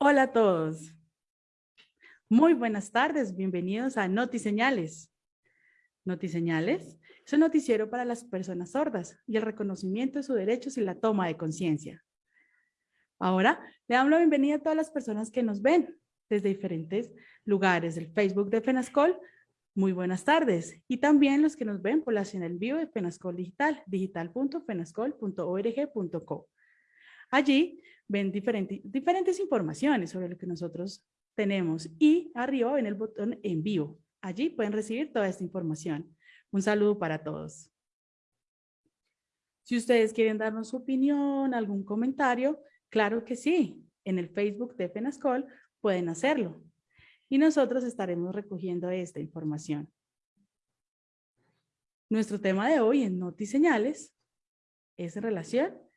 Hola a todos. Muy buenas tardes, bienvenidos a Notiseñales. Notiseñales es un noticiero para las personas sordas y el reconocimiento de sus derechos y la toma de conciencia. Ahora le damos la bienvenida a todas las personas que nos ven desde diferentes lugares del Facebook de FENASCOL. Muy buenas tardes. Y también los que nos ven por la señal vivo de FENASCOL Digital, digital.fenascol.org.co. Allí ven diferentes, informaciones sobre lo que nosotros tenemos y arriba ven el botón en vivo. Allí pueden recibir toda esta información. Un saludo para todos. Si ustedes quieren darnos su opinión, algún comentario, claro que sí. En el Facebook de FENASCOL pueden hacerlo. Y nosotros estaremos recogiendo esta información. Nuestro tema de hoy en Notiseñales es en relación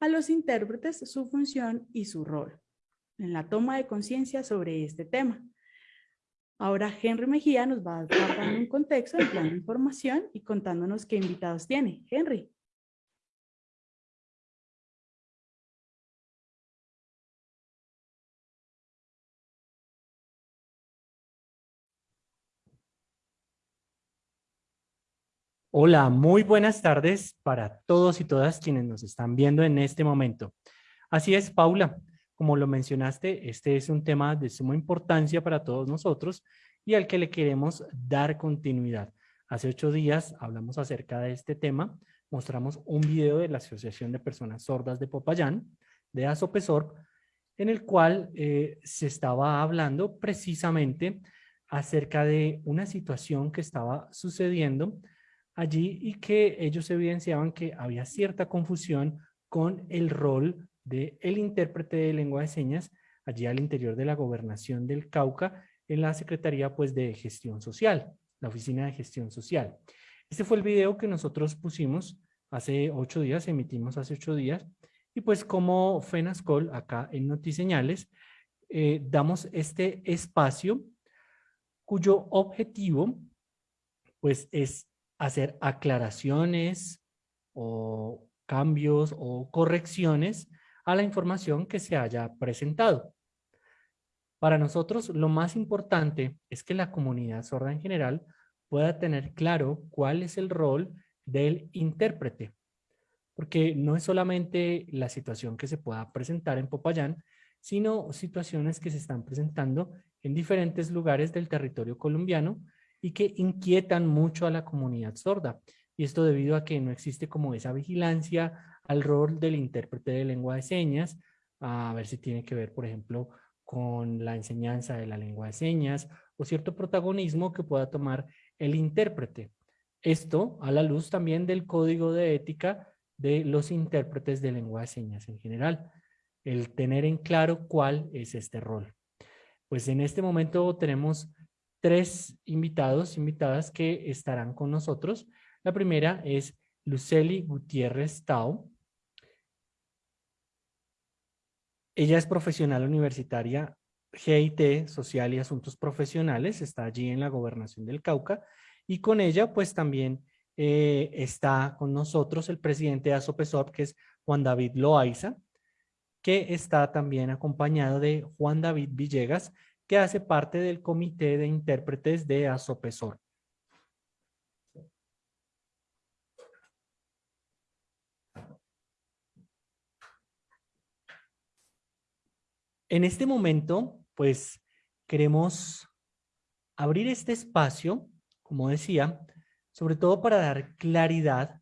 a los intérpretes su función y su rol en la toma de conciencia sobre este tema. Ahora Henry Mejía nos va a dar un contexto en plan información y contándonos qué invitados tiene. Henry. Hola, muy buenas tardes para todos y todas quienes nos están viendo en este momento. Así es, Paula, como lo mencionaste, este es un tema de suma importancia para todos nosotros y al que le queremos dar continuidad. Hace ocho días hablamos acerca de este tema, mostramos un video de la Asociación de Personas Sordas de Popayán, de ASOPESOR, en el cual eh, se estaba hablando precisamente acerca de una situación que estaba sucediendo allí y que ellos evidenciaban que había cierta confusión con el rol del el intérprete de lengua de señas allí al interior de la gobernación del Cauca en la Secretaría pues, de Gestión Social, la Oficina de Gestión Social. Este fue el video que nosotros pusimos hace ocho días, emitimos hace ocho días, y pues como FENASCOL acá en Notiseñales, eh, damos este espacio cuyo objetivo pues es hacer aclaraciones o cambios o correcciones a la información que se haya presentado. Para nosotros lo más importante es que la comunidad sorda en general pueda tener claro cuál es el rol del intérprete. Porque no es solamente la situación que se pueda presentar en Popayán, sino situaciones que se están presentando en diferentes lugares del territorio colombiano y que inquietan mucho a la comunidad sorda. Y esto debido a que no existe como esa vigilancia al rol del intérprete de lengua de señas, a ver si tiene que ver, por ejemplo, con la enseñanza de la lengua de señas o cierto protagonismo que pueda tomar el intérprete. Esto a la luz también del código de ética de los intérpretes de lengua de señas en general. El tener en claro cuál es este rol. Pues en este momento tenemos tres invitados, invitadas que estarán con nosotros. La primera es Luceli Gutiérrez Tau. Ella es profesional universitaria GIT, Social y Asuntos Profesionales, está allí en la Gobernación del Cauca y con ella pues también eh, está con nosotros el presidente de ASOPESOP que es Juan David Loaiza, que está también acompañado de Juan David Villegas, que hace parte del Comité de Intérpretes de ASOPESOR. En este momento, pues, queremos abrir este espacio, como decía, sobre todo para dar claridad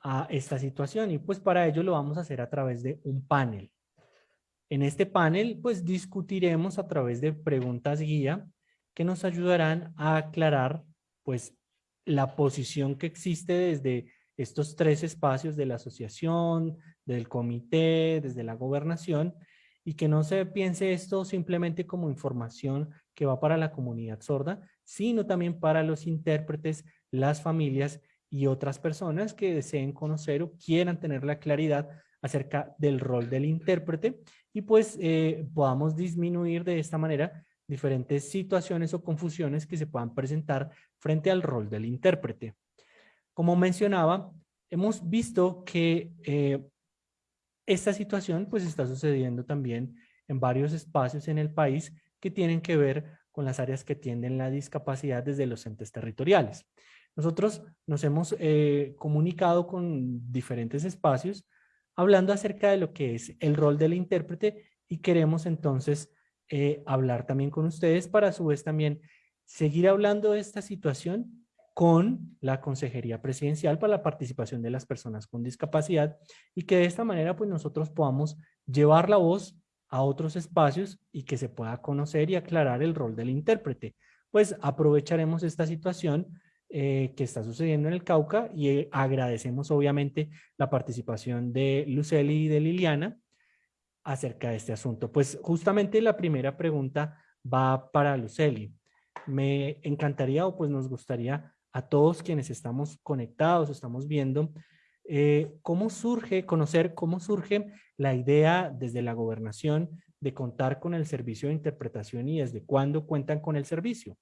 a esta situación y pues para ello lo vamos a hacer a través de un panel. En este panel, pues discutiremos a través de preguntas guía que nos ayudarán a aclarar, pues, la posición que existe desde estos tres espacios de la asociación, del comité, desde la gobernación, y que no se piense esto simplemente como información que va para la comunidad sorda, sino también para los intérpretes, las familias y otras personas que deseen conocer o quieran tener la claridad acerca del rol del intérprete y pues eh, podamos disminuir de esta manera diferentes situaciones o confusiones que se puedan presentar frente al rol del intérprete. Como mencionaba, hemos visto que eh, esta situación pues está sucediendo también en varios espacios en el país que tienen que ver con las áreas que tienden la discapacidad desde los entes territoriales. Nosotros nos hemos eh, comunicado con diferentes espacios hablando acerca de lo que es el rol del intérprete y queremos entonces eh, hablar también con ustedes para a su vez también seguir hablando de esta situación con la Consejería Presidencial para la participación de las personas con discapacidad y que de esta manera pues nosotros podamos llevar la voz a otros espacios y que se pueda conocer y aclarar el rol del intérprete. Pues aprovecharemos esta situación eh, que está sucediendo en el Cauca y eh, agradecemos obviamente la participación de Luceli y de Liliana acerca de este asunto. Pues justamente la primera pregunta va para Luceli. Me encantaría o pues nos gustaría a todos quienes estamos conectados, estamos viendo, eh, cómo surge, conocer cómo surge la idea desde la gobernación de contar con el servicio de interpretación y desde cuándo cuentan con el servicio.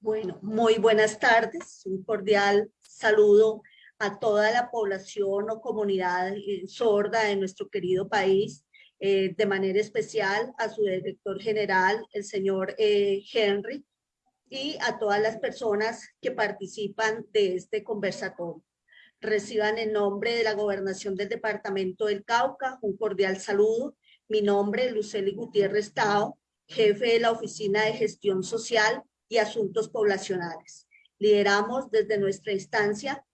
Bueno, muy buenas tardes. Un cordial saludo a toda la población o comunidad eh, sorda de nuestro querido país, eh, de manera especial a su director general, el señor Henry, y a todas las personas que participan de este conversatorio. Reciban en nombre de la Gobernación del Departamento del Cauca un cordial saludo. Mi nombre es Luceli Gutiérrez Tao, jefe de la Oficina de Gestión Social y Asuntos Poblacionales. Lideramos desde nuestra instancia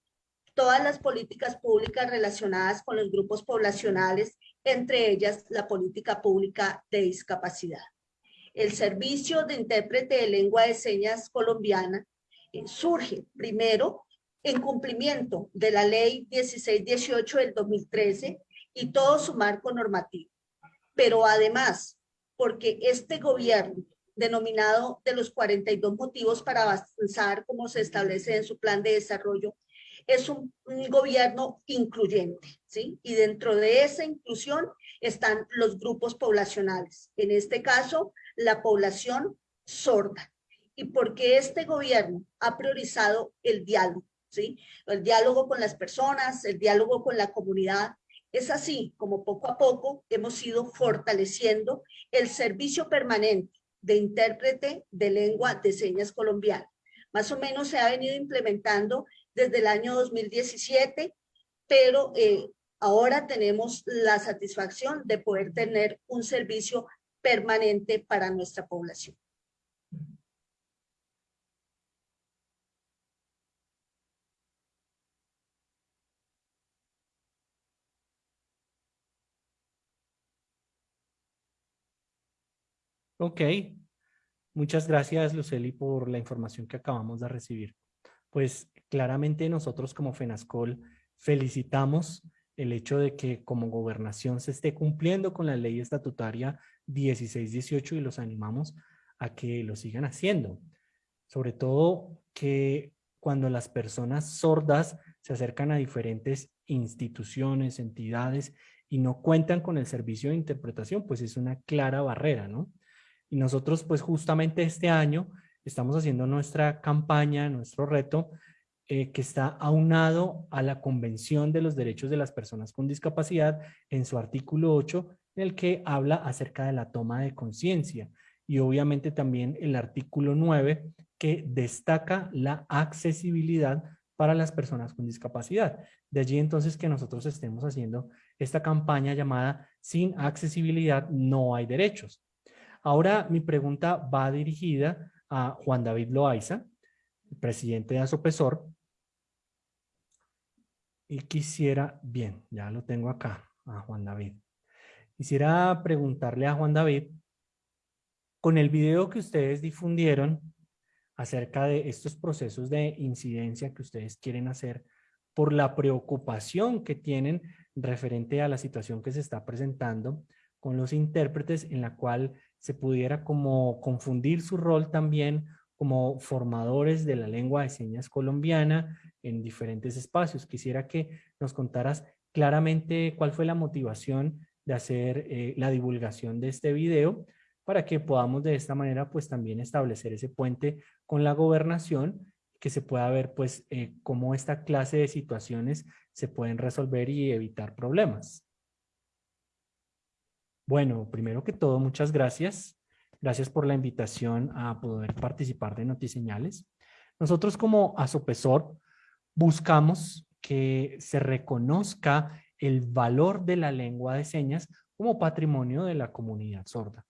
todas las políticas públicas relacionadas con los grupos poblacionales, entre ellas la política pública de discapacidad el servicio de intérprete de lengua de señas colombiana eh, surge primero en cumplimiento de la ley 1618 del 2013 y todo su marco normativo. Pero además, porque este gobierno, denominado de los 42 motivos para avanzar como se establece en su plan de desarrollo, es un, un, gobierno incluyente, ¿sí? Y dentro de esa inclusión están los grupos poblacionales. En este caso, la población sorda y porque este gobierno ha priorizado el diálogo, ¿sí? El diálogo con las personas, el diálogo con la comunidad. Es así como poco a poco hemos ido fortaleciendo el servicio permanente de intérprete de lengua de señas colombiana. Más o menos se ha venido implementando desde el año 2017, pero eh, ahora tenemos la satisfacción de poder tener un servicio permanente para nuestra población. Ok, muchas gracias Luceli por la información que acabamos de recibir. Pues claramente nosotros como FENASCOL felicitamos el hecho de que como gobernación se esté cumpliendo con la ley estatutaria 16-18 y los animamos a que lo sigan haciendo. Sobre todo que cuando las personas sordas se acercan a diferentes instituciones, entidades y no cuentan con el servicio de interpretación, pues es una clara barrera, ¿no? Y nosotros pues justamente este año estamos haciendo nuestra campaña, nuestro reto, eh, que está aunado a la Convención de los Derechos de las Personas con Discapacidad en su artículo 8, en el que habla acerca de la toma de conciencia y obviamente también el artículo 9 que destaca la accesibilidad para las personas con discapacidad. De allí entonces que nosotros estemos haciendo esta campaña llamada Sin accesibilidad no hay derechos. Ahora mi pregunta va dirigida a Juan David Loaiza, presidente de Asopesor. Y quisiera, bien, ya lo tengo acá, a Juan David. Quisiera preguntarle a Juan David, con el video que ustedes difundieron acerca de estos procesos de incidencia que ustedes quieren hacer por la preocupación que tienen referente a la situación que se está presentando con los intérpretes en la cual se pudiera como confundir su rol también como formadores de la lengua de señas colombiana en diferentes espacios. Quisiera que nos contaras claramente cuál fue la motivación de hacer eh, la divulgación de este video para que podamos de esta manera pues también establecer ese puente con la gobernación que se pueda ver pues eh, cómo esta clase de situaciones se pueden resolver y evitar problemas. Bueno, primero que todo, muchas gracias. Gracias por la invitación a poder participar de Notiseñales. Nosotros como Asopesor buscamos que se reconozca el valor de la lengua de señas como patrimonio de la comunidad sorda.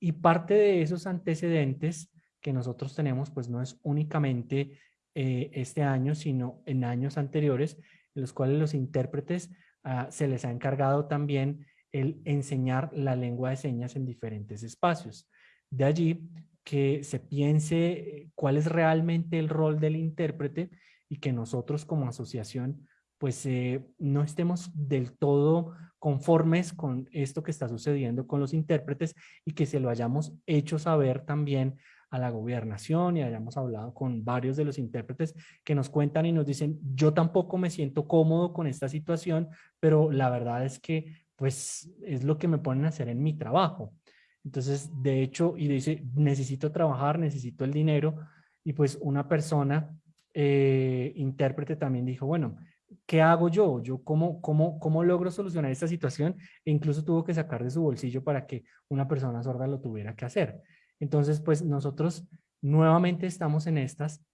Y parte de esos antecedentes que nosotros tenemos, pues no es únicamente eh, este año, sino en años anteriores, en los cuales los intérpretes ah, se les ha encargado también el enseñar la lengua de señas en diferentes espacios. De allí que se piense cuál es realmente el rol del intérprete y que nosotros como asociación pues eh, no estemos del todo conformes con esto que está sucediendo con los intérpretes y que se lo hayamos hecho saber también a la gobernación y hayamos hablado con varios de los intérpretes que nos cuentan y nos dicen, yo tampoco me siento cómodo con esta situación, pero la verdad es que pues es lo que me ponen a hacer en mi trabajo. Entonces, de hecho, y dice, necesito trabajar, necesito el dinero, y pues una persona, eh, intérprete también dijo, bueno, ¿qué hago yo? ¿Yo cómo, cómo, cómo logro solucionar esta situación? E incluso tuvo que sacar de su bolsillo para que una persona sorda lo tuviera que hacer. Entonces, pues nosotros nuevamente estamos en estas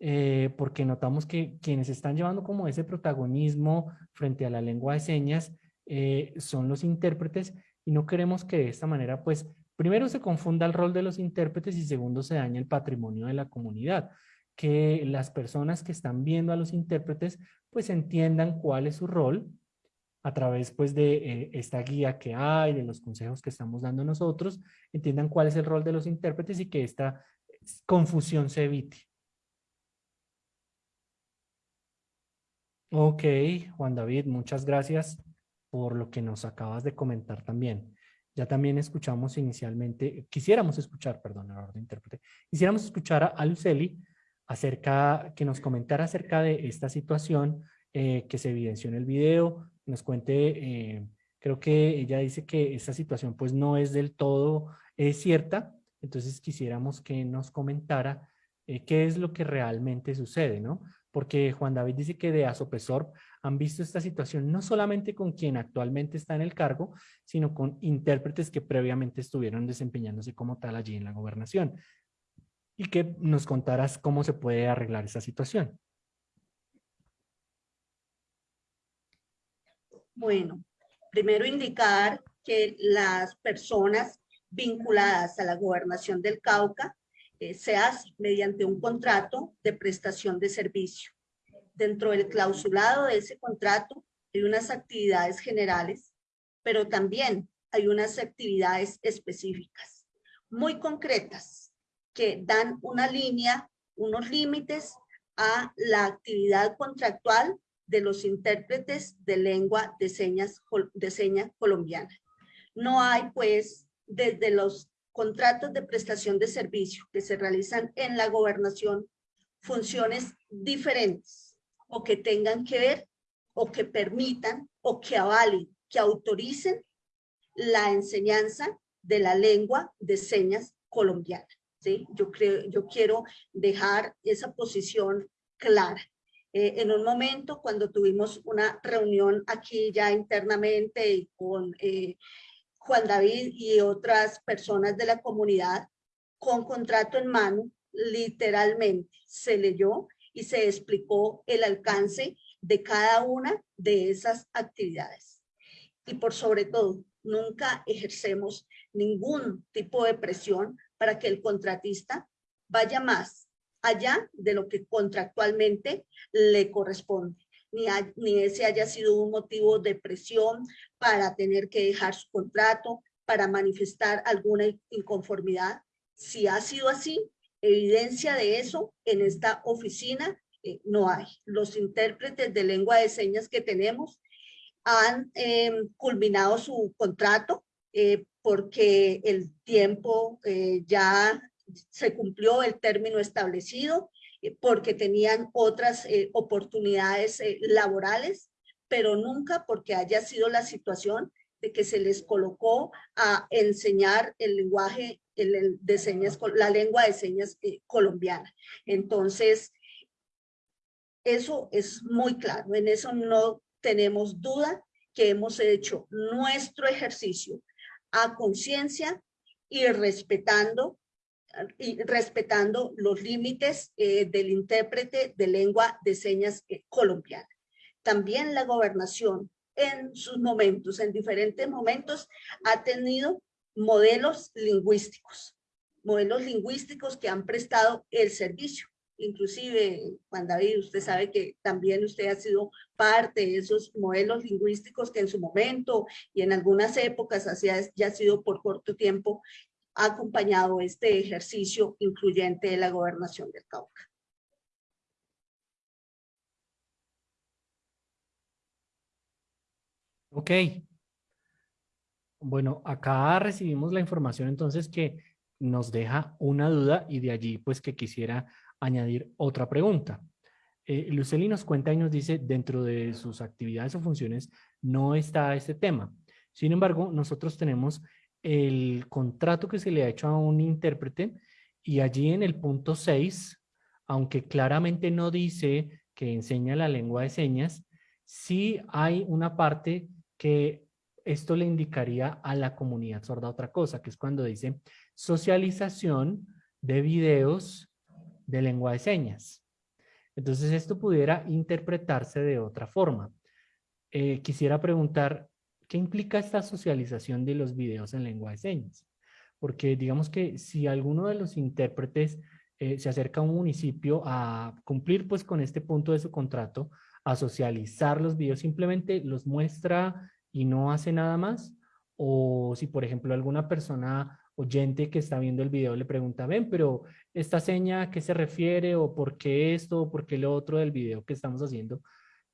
eh, porque notamos que quienes están llevando como ese protagonismo frente a la lengua de señas eh, son los intérpretes y no queremos que de esta manera, pues, primero se confunda el rol de los intérpretes y segundo se dañe el patrimonio de la comunidad. Que las personas que están viendo a los intérpretes, pues, entiendan cuál es su rol a través pues de eh, esta guía que hay, de los consejos que estamos dando nosotros, entiendan cuál es el rol de los intérpretes y que esta confusión se evite. Ok, Juan David, muchas gracias por lo que nos acabas de comentar también. Ya también escuchamos inicialmente, quisiéramos escuchar, perdón, error de intérprete, quisiéramos escuchar a Luceli acerca, que nos comentara acerca de esta situación eh, que se evidenció en el video, nos cuente, eh, creo que ella dice que esta situación pues no es del todo es cierta, entonces quisiéramos que nos comentara eh, qué es lo que realmente sucede, ¿no? Porque Juan David dice que de Asopesor han visto esta situación no solamente con quien actualmente está en el cargo, sino con intérpretes que previamente estuvieron desempeñándose como tal allí en la gobernación. Y que nos contaras cómo se puede arreglar esa situación. Bueno, primero indicar que las personas vinculadas a la gobernación del Cauca eh, se hace mediante un contrato de prestación de servicio. Dentro del clausulado de ese contrato hay unas actividades generales, pero también hay unas actividades específicas, muy concretas, que dan una línea, unos límites a la actividad contractual de los intérpretes de lengua de señas de seña colombiana. No hay pues desde los contratos de prestación de servicio que se realizan en la gobernación funciones diferentes o que tengan que ver o que permitan o que avalen, que autoricen la enseñanza de la lengua de señas colombiana. ¿sí? Yo, creo, yo quiero dejar esa posición clara. Eh, en un momento cuando tuvimos una reunión aquí ya internamente con eh, Juan David y otras personas de la comunidad con contrato en mano, literalmente se leyó y se explicó el alcance de cada una de esas actividades. Y por sobre todo, nunca ejercemos ningún tipo de presión para que el contratista vaya más allá de lo que contractualmente le corresponde. Ni, ni ese haya sido un motivo de presión para tener que dejar su contrato, para manifestar alguna inconformidad. Si ha sido así, evidencia de eso en esta oficina eh, no hay. Los intérpretes de lengua de señas que tenemos han em, culminado su contrato eh, porque el tiempo eh, ya se cumplió el término establecido eh, porque tenían otras eh, oportunidades eh, laborales, pero nunca porque haya sido la situación de que se les colocó a enseñar el lenguaje el, de señas, la lengua de señas colombiana. Entonces, Eso es muy claro, en eso no tenemos duda que hemos hecho nuestro ejercicio a conciencia y respetando y respetando los límites eh, del intérprete de lengua de señas eh, colombiana. También la gobernación en sus momentos, en diferentes momentos, ha tenido modelos lingüísticos, modelos lingüísticos que han prestado el servicio. Inclusive, Juan David, usted sabe que también usted ha sido parte de esos modelos lingüísticos que en su momento y en algunas épocas, así ya ha sido por corto tiempo, ha acompañado este ejercicio incluyente de la gobernación del Cauca. Ok. Bueno, acá recibimos la información entonces que nos deja una duda y de allí pues que quisiera añadir otra pregunta. Eh, Luceli nos cuenta y nos dice dentro de sus actividades o funciones no está este tema. Sin embargo, nosotros tenemos el contrato que se le ha hecho a un intérprete y allí en el punto 6, aunque claramente no dice que enseña la lengua de señas, sí hay una parte que esto le indicaría a la comunidad sorda otra cosa, que es cuando dice socialización de videos de lengua de señas. Entonces esto pudiera interpretarse de otra forma. Eh, quisiera preguntar, ¿Qué implica esta socialización de los videos en lengua de señas? Porque digamos que si alguno de los intérpretes eh, se acerca a un municipio a cumplir pues con este punto de su contrato, a socializar los videos, simplemente los muestra y no hace nada más, o si por ejemplo alguna persona oyente que está viendo el video le pregunta, ven, pero esta seña a qué se refiere o por qué esto o por qué lo otro del video que estamos haciendo,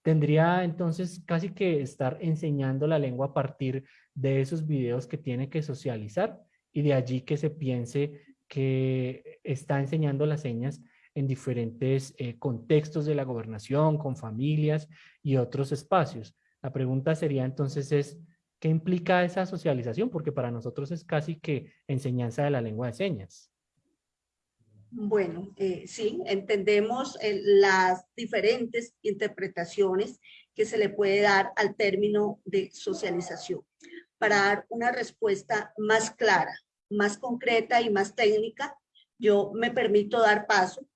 Tendría entonces casi que estar enseñando la lengua a partir de esos videos que tiene que socializar y de allí que se piense que está enseñando las señas en diferentes eh, contextos de la gobernación, con familias y otros espacios. La pregunta sería entonces es, ¿qué implica esa socialización? Porque para nosotros es casi que enseñanza de la lengua de señas. Bueno, eh, sí, entendemos eh, las diferentes interpretaciones que se le puede dar al término de socialización. Para dar una respuesta más clara, más concreta y más técnica, yo me permito dar paso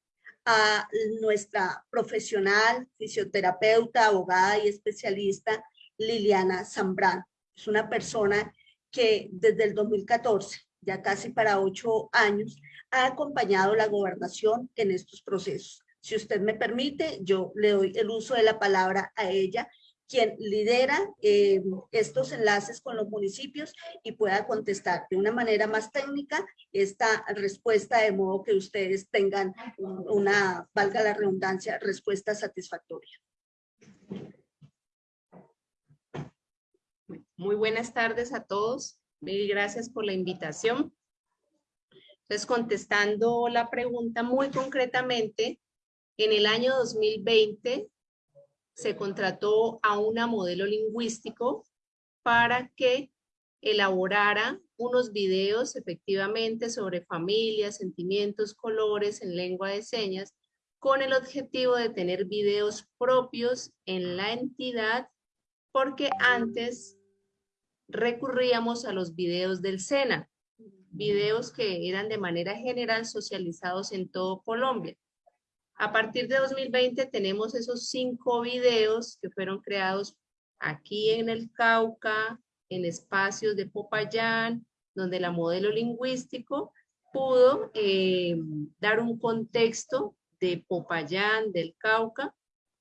a nuestra profesional, fisioterapeuta, abogada y especialista Liliana Zambrano. Es una persona que desde el 2014, ya casi para ocho años, ha acompañado la gobernación en estos procesos. Si usted me permite, yo le doy el uso de la palabra a ella, quien lidera eh, estos enlaces con los municipios y pueda contestar de una manera más técnica esta respuesta de modo que ustedes tengan una, valga la redundancia, respuesta satisfactoria. Muy buenas tardes a todos. Mil gracias por la invitación. Entonces, contestando la pregunta muy concretamente, en el año 2020 se contrató a una modelo lingüístico para que elaborara unos videos efectivamente sobre familias, sentimientos, colores en lengua de señas, con el objetivo de tener videos propios en la entidad, porque antes recurríamos a los videos del SENA videos que eran de manera general socializados en todo Colombia. A partir de 2020 tenemos esos cinco videos que fueron creados aquí en el Cauca, en espacios de Popayán, donde la modelo lingüístico pudo eh, dar un contexto de Popayán, del Cauca,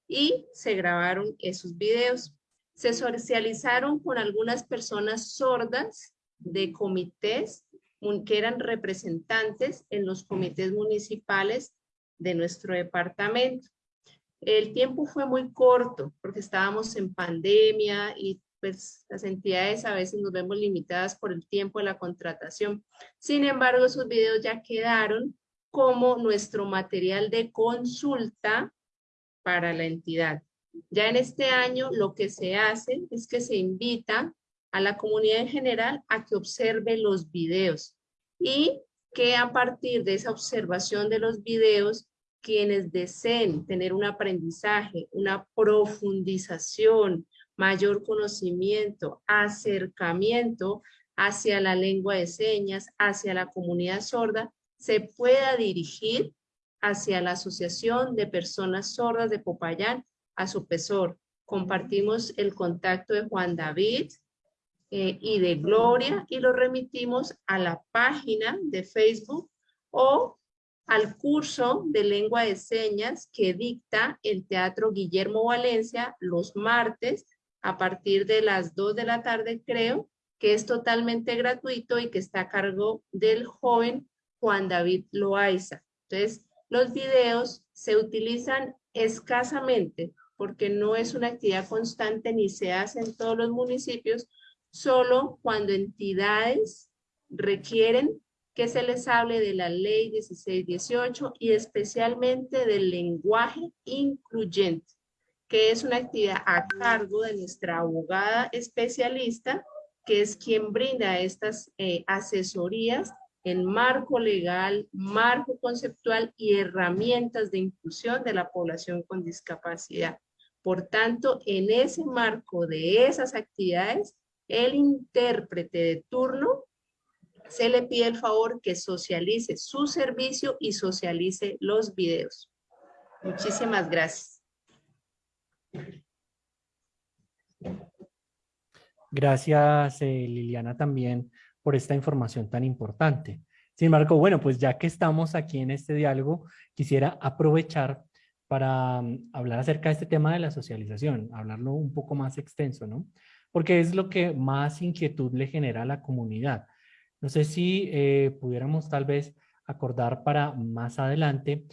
y se grabaron esos videos. Se socializaron con algunas personas sordas de comités que eran representantes en los comités municipales de nuestro departamento. El tiempo fue muy corto porque estábamos en pandemia y pues las entidades a veces nos vemos limitadas por el tiempo de la contratación. Sin embargo, esos videos ya quedaron como nuestro material de consulta para la entidad. Ya en este año lo que se hace es que se invita a la comunidad en general a que observe los videos y que a partir de esa observación de los videos quienes deseen tener un aprendizaje, una profundización, mayor conocimiento, acercamiento hacia la lengua de señas, hacia la comunidad sorda, se pueda dirigir hacia la Asociación de Personas Sordas de Popayán, a su pesor. Compartimos el contacto de Juan David eh, y de Gloria y lo remitimos a la página de Facebook o al curso de lengua de señas que dicta el Teatro Guillermo Valencia los martes a partir de las 2 de la tarde, creo, que es totalmente gratuito y que está a cargo del joven Juan David Loaiza. Entonces, los videos se utilizan escasamente porque no es una actividad constante ni se hace en todos los municipios, solo cuando entidades requieren que se les hable de la ley 1618 y especialmente del lenguaje incluyente, que es una actividad a cargo de nuestra abogada especialista, que es quien brinda estas eh, asesorías en marco legal, marco conceptual y herramientas de inclusión de la población con discapacidad. Por tanto, en ese marco de esas actividades, el intérprete de turno se le pide el favor que socialice su servicio y socialice los videos. Muchísimas gracias. Gracias, eh, Liliana, también por esta información tan importante. Sin embargo, bueno, pues ya que estamos aquí en este diálogo, quisiera aprovechar para mm, hablar acerca de este tema de la socialización, hablarlo un poco más extenso, ¿no? Porque es lo que más inquietud le genera a la comunidad. No sé si eh, pudiéramos tal vez acordar para más adelante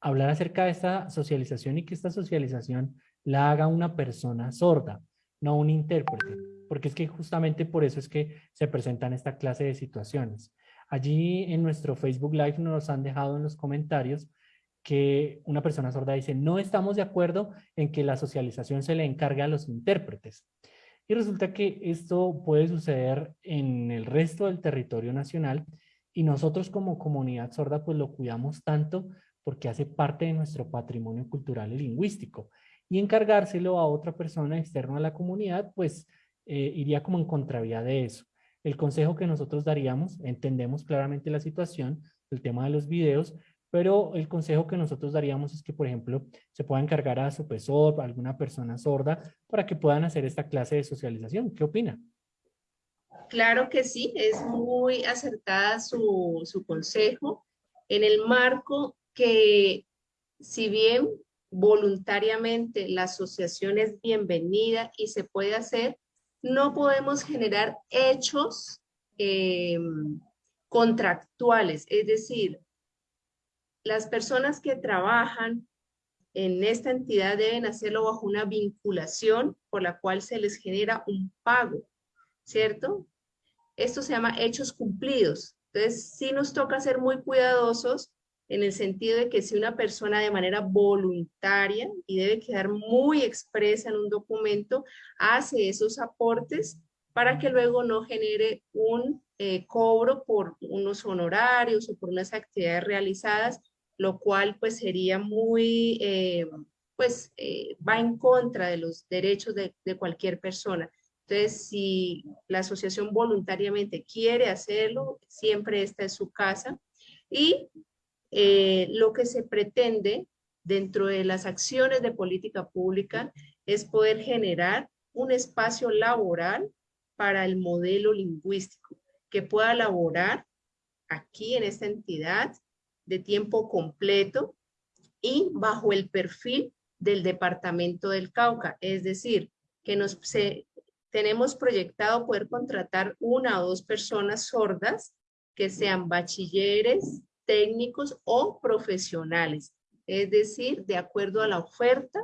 hablar acerca de esta socialización y que esta socialización la haga una persona sorda, no un intérprete, porque es que justamente por eso es que se presentan esta clase de situaciones. Allí en nuestro Facebook Live nos han dejado en los comentarios que una persona sorda dice, no estamos de acuerdo en que la socialización se le encargue a los intérpretes. Y resulta que esto puede suceder en el resto del territorio nacional y nosotros como comunidad sorda pues lo cuidamos tanto porque hace parte de nuestro patrimonio cultural y lingüístico. Y encargárselo a otra persona externa a la comunidad pues eh, iría como en contravía de eso. El consejo que nosotros daríamos, entendemos claramente la situación, el tema de los videos, pero el consejo que nosotros daríamos es que, por ejemplo, se pueda encargar a su profesor, a alguna persona sorda, para que puedan hacer esta clase de socialización. ¿Qué opina? Claro que sí, es muy acertada su, su consejo en el marco que, si bien voluntariamente la asociación es bienvenida y se puede hacer, no podemos generar hechos eh, contractuales, es decir, las personas que trabajan en esta entidad deben hacerlo bajo una vinculación por la cual se les genera un pago, ¿cierto? Esto se llama hechos cumplidos. Entonces, sí nos toca ser muy cuidadosos en el sentido de que si una persona de manera voluntaria, y debe quedar muy expresa en un documento, hace esos aportes para que luego no genere un eh, cobro por unos honorarios o por unas actividades realizadas lo cual pues sería muy, eh, pues eh, va en contra de los derechos de, cualquier persona. Entonces, si la asociación voluntariamente quiere hacerlo, siempre esta es su casa. Y eh, lo que se pretende dentro de las acciones de política pública es poder generar un espacio laboral para el modelo lingüístico que pueda laborar aquí en esta entidad de tiempo completo y bajo el perfil del departamento del Cauca. Es decir, que nos tenemos proyectado poder contratar una o dos personas sordas que sean bachilleres, técnicos o profesionales. Es decir, de acuerdo a la oferta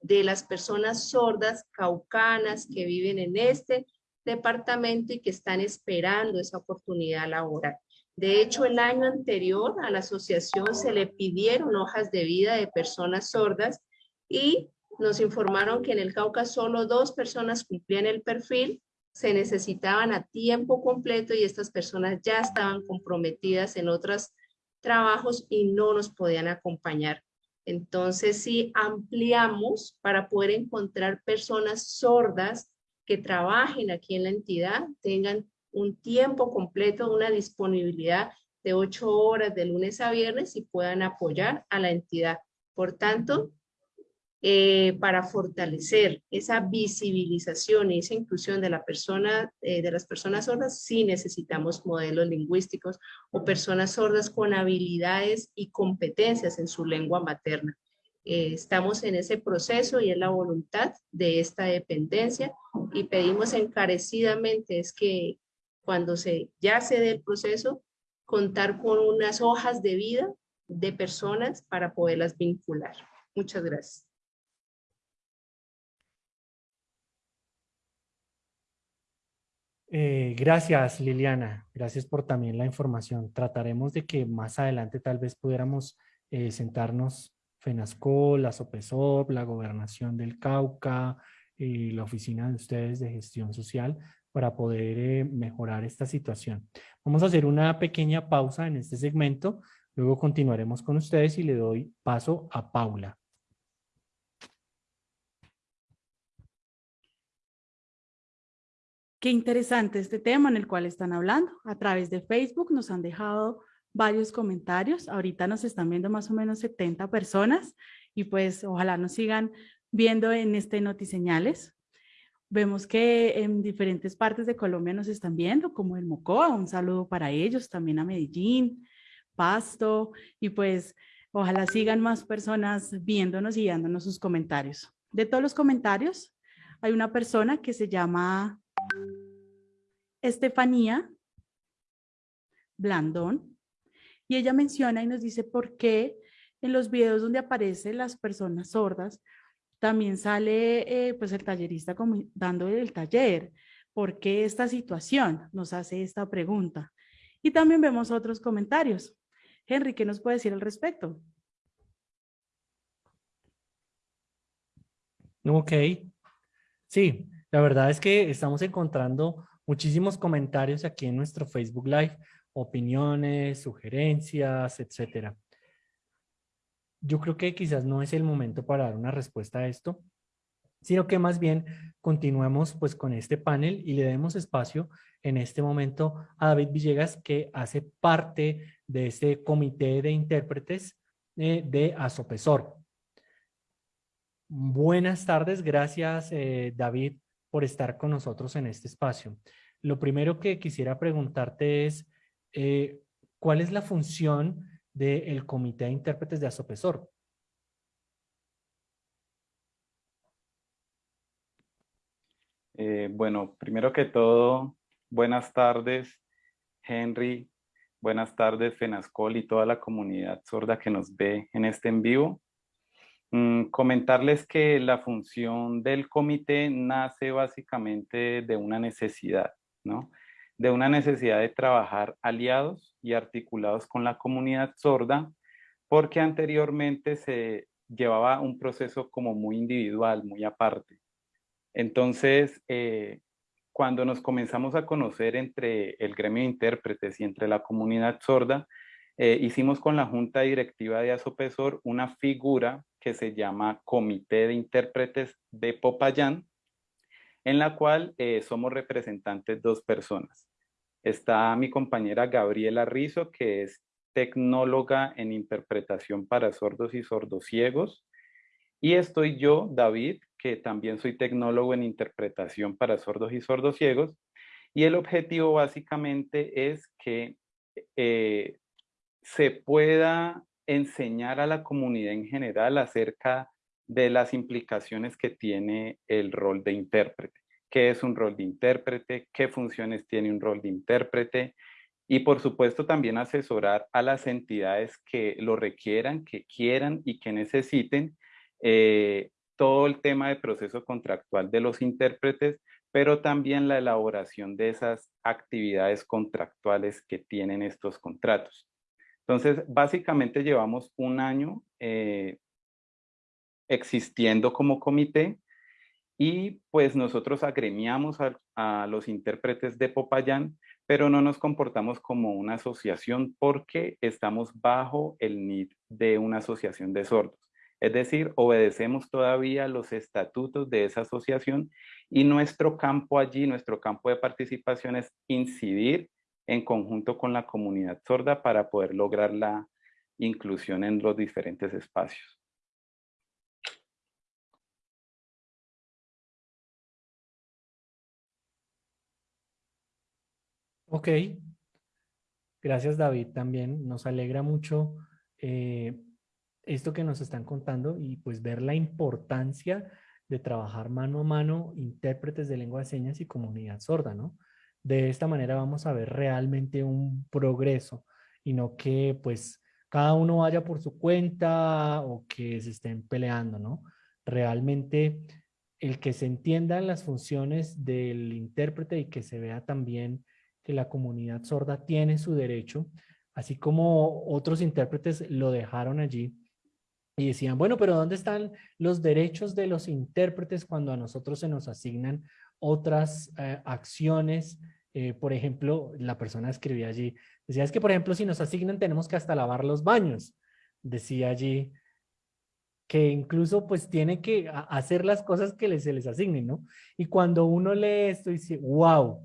de las personas sordas caucanas que viven en este departamento y que están esperando esa oportunidad laboral. De hecho, el año anterior a la asociación se le pidieron hojas de vida de personas sordas y nos informaron que en el Cauca solo dos personas cumplían el perfil, se necesitaban a tiempo completo y estas personas ya estaban comprometidas en otros trabajos y no nos podían acompañar. Entonces, si ampliamos para poder encontrar personas sordas que trabajen aquí en la entidad, tengan un tiempo completo, una disponibilidad de ocho horas de lunes a viernes y puedan apoyar a la entidad. Por tanto, eh, para fortalecer esa visibilización y esa inclusión de, la persona, eh, de las personas sordas, sí necesitamos modelos lingüísticos o personas sordas con habilidades y competencias en su lengua materna. Eh, estamos en ese proceso y es la voluntad de esta dependencia y pedimos encarecidamente es que cuando se, ya se dé el proceso, contar con unas hojas de vida de personas para poderlas vincular. Muchas gracias. Eh, gracias, Liliana. Gracias por también la información. Trataremos de que más adelante tal vez pudiéramos eh, sentarnos FENASCO, la SOPESOP, la Gobernación del Cauca, y la oficina de ustedes de gestión social para poder eh, mejorar esta situación. Vamos a hacer una pequeña pausa en este segmento, luego continuaremos con ustedes y le doy paso a Paula. Qué interesante este tema en el cual están hablando. A través de Facebook nos han dejado varios comentarios. Ahorita nos están viendo más o menos 70 personas y pues ojalá nos sigan viendo en este Notiseñales. Vemos que en diferentes partes de Colombia nos están viendo, como el Mocoa, un saludo para ellos, también a Medellín, Pasto, y pues ojalá sigan más personas viéndonos y dándonos sus comentarios. De todos los comentarios, hay una persona que se llama Estefanía Blandón, y ella menciona y nos dice por qué en los videos donde aparecen las personas sordas, también sale eh, pues el tallerista dando el taller. ¿Por qué esta situación? Nos hace esta pregunta. Y también vemos otros comentarios. Henry, ¿qué nos puede decir al respecto? Ok. Sí, la verdad es que estamos encontrando muchísimos comentarios aquí en nuestro Facebook Live, opiniones, sugerencias, etcétera. Yo creo que quizás no es el momento para dar una respuesta a esto, sino que más bien continuemos pues con este panel y le demos espacio en este momento a David Villegas que hace parte de este comité de intérpretes eh, de Asopesor. Buenas tardes, gracias eh, David por estar con nosotros en este espacio. Lo primero que quisiera preguntarte es, eh, ¿cuál es la función del Comité de Intérpretes de Asopesor? Eh, bueno, primero que todo, buenas tardes, Henry, buenas tardes, Fenascol y toda la comunidad sorda que nos ve en este en vivo. Mm, comentarles que la función del comité nace básicamente de una necesidad, ¿no? De una necesidad de trabajar aliados y articulados con la comunidad sorda, porque anteriormente se llevaba un proceso como muy individual, muy aparte. Entonces, eh, cuando nos comenzamos a conocer entre el gremio de intérpretes y entre la comunidad sorda, eh, hicimos con la junta directiva de Asopesor una figura que se llama Comité de Intérpretes de Popayán, en la cual eh, somos representantes dos personas. Está mi compañera Gabriela Rizo, que es tecnóloga en interpretación para sordos y sordociegos. Y estoy yo, David, que también soy tecnólogo en interpretación para sordos y sordociegos. Y el objetivo básicamente es que eh, se pueda enseñar a la comunidad en general acerca de las implicaciones que tiene el rol de intérprete. ¿Qué es un rol de intérprete? ¿Qué funciones tiene un rol de intérprete? Y por supuesto también asesorar a las entidades que lo requieran, que quieran y que necesiten eh, todo el tema de proceso contractual de los intérpretes, pero también la elaboración de esas actividades contractuales que tienen estos contratos. Entonces, básicamente llevamos un año eh, existiendo como comité y pues nosotros agremiamos a, los intérpretes de Popayán, pero no nos comportamos como una asociación porque estamos bajo el NID de una asociación de sordos. Es decir, obedecemos todavía los estatutos de esa asociación y nuestro campo allí, nuestro campo de participación es incidir en conjunto con la comunidad sorda para poder lograr la inclusión en los diferentes espacios. Ok, gracias David también. Nos alegra mucho eh, esto que nos están contando y pues ver la importancia de trabajar mano a mano intérpretes de lengua de señas y comunidad sorda, ¿no? De esta manera vamos a ver realmente un progreso y no que pues cada uno vaya por su cuenta o que se estén peleando, ¿no? Realmente el que se entiendan las funciones del intérprete y que se vea también que la comunidad sorda tiene su derecho, así como otros intérpretes lo dejaron allí y decían, bueno, pero ¿dónde están los derechos de los intérpretes cuando a nosotros se nos asignan otras eh, acciones? Eh, por ejemplo, la persona escribía allí, decía, es que por ejemplo, si nos asignan tenemos que hasta lavar los baños. Decía allí que incluso pues tiene que hacer las cosas que se les asignen, ¿no? Y cuando uno lee esto dice, wow,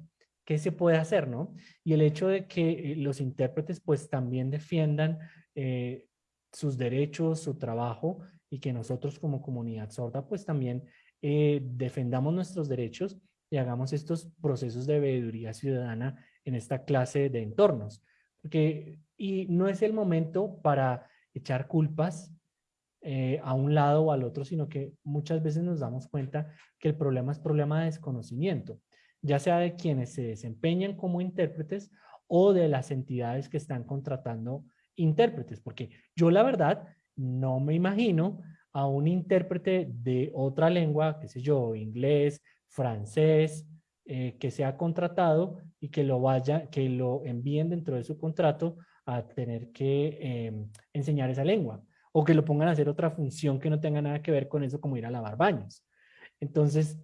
qué se puede hacer, ¿no? Y el hecho de que eh, los intérpretes pues también defiendan eh, sus derechos, su trabajo y que nosotros como comunidad sorda pues también eh, defendamos nuestros derechos y hagamos estos procesos de veeduría ciudadana en esta clase de entornos. Porque, y no es el momento para echar culpas a un lado o al otro, sino que muchas veces nos damos cuenta que el problema es problema de desconocimiento ya sea de quienes se desempeñan como intérpretes o de las entidades que están contratando intérpretes, porque yo la verdad no me imagino a un intérprete de otra lengua, qué sé yo, inglés, francés, eh, que sea contratado y que lo vaya, que lo envíen dentro de su contrato a tener que em, enseñar esa lengua o que lo pongan a hacer otra función que no tenga nada que ver con eso como ir a lavar baños. Entonces,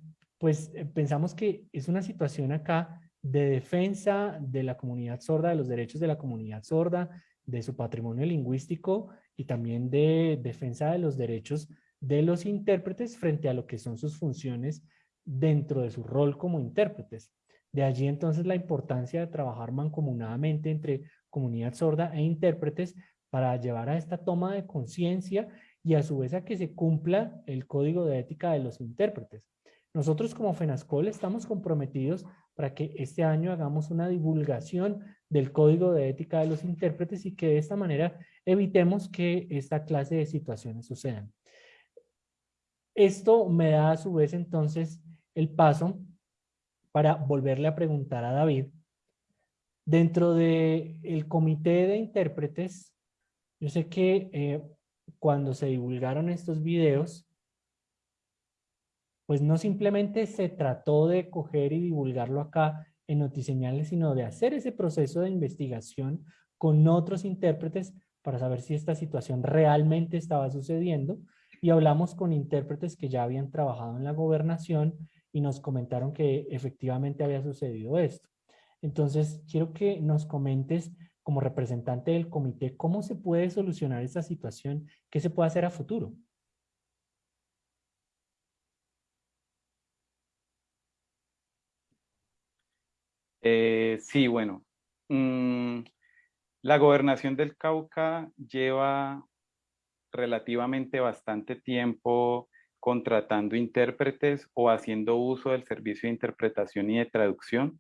pues eh, pensamos que es una situación acá de defensa de la comunidad sorda, de los derechos de la comunidad sorda, de su patrimonio lingüístico y también de defensa de los derechos de los intérpretes frente a lo que son sus funciones dentro de su rol como intérpretes. De allí entonces la importancia de trabajar mancomunadamente entre comunidad sorda e intérpretes para llevar a esta toma de conciencia y a su vez a que se cumpla el código de ética de los intérpretes. Nosotros como FENASCOL estamos comprometidos para que este año hagamos una divulgación del código de ética de los intérpretes y que de esta manera evitemos que esta clase de situaciones sucedan. Esto me da a su vez entonces el paso para volverle a preguntar a David. Dentro del el comité de intérpretes, yo sé que eh, cuando se divulgaron estos videos, pues no simplemente se trató de coger y divulgarlo acá en Notiseñales, sino de hacer ese proceso de investigación con otros intérpretes para saber si esta situación realmente estaba sucediendo y hablamos con intérpretes que ya habían trabajado en la gobernación y nos comentaron que efectivamente había sucedido esto. Entonces, quiero que nos comentes como representante del comité cómo se puede solucionar esta situación, qué se puede hacer a futuro. Eh, sí, bueno. Mm, la gobernación del Cauca lleva relativamente bastante tiempo contratando intérpretes o haciendo uso del servicio de interpretación y de traducción.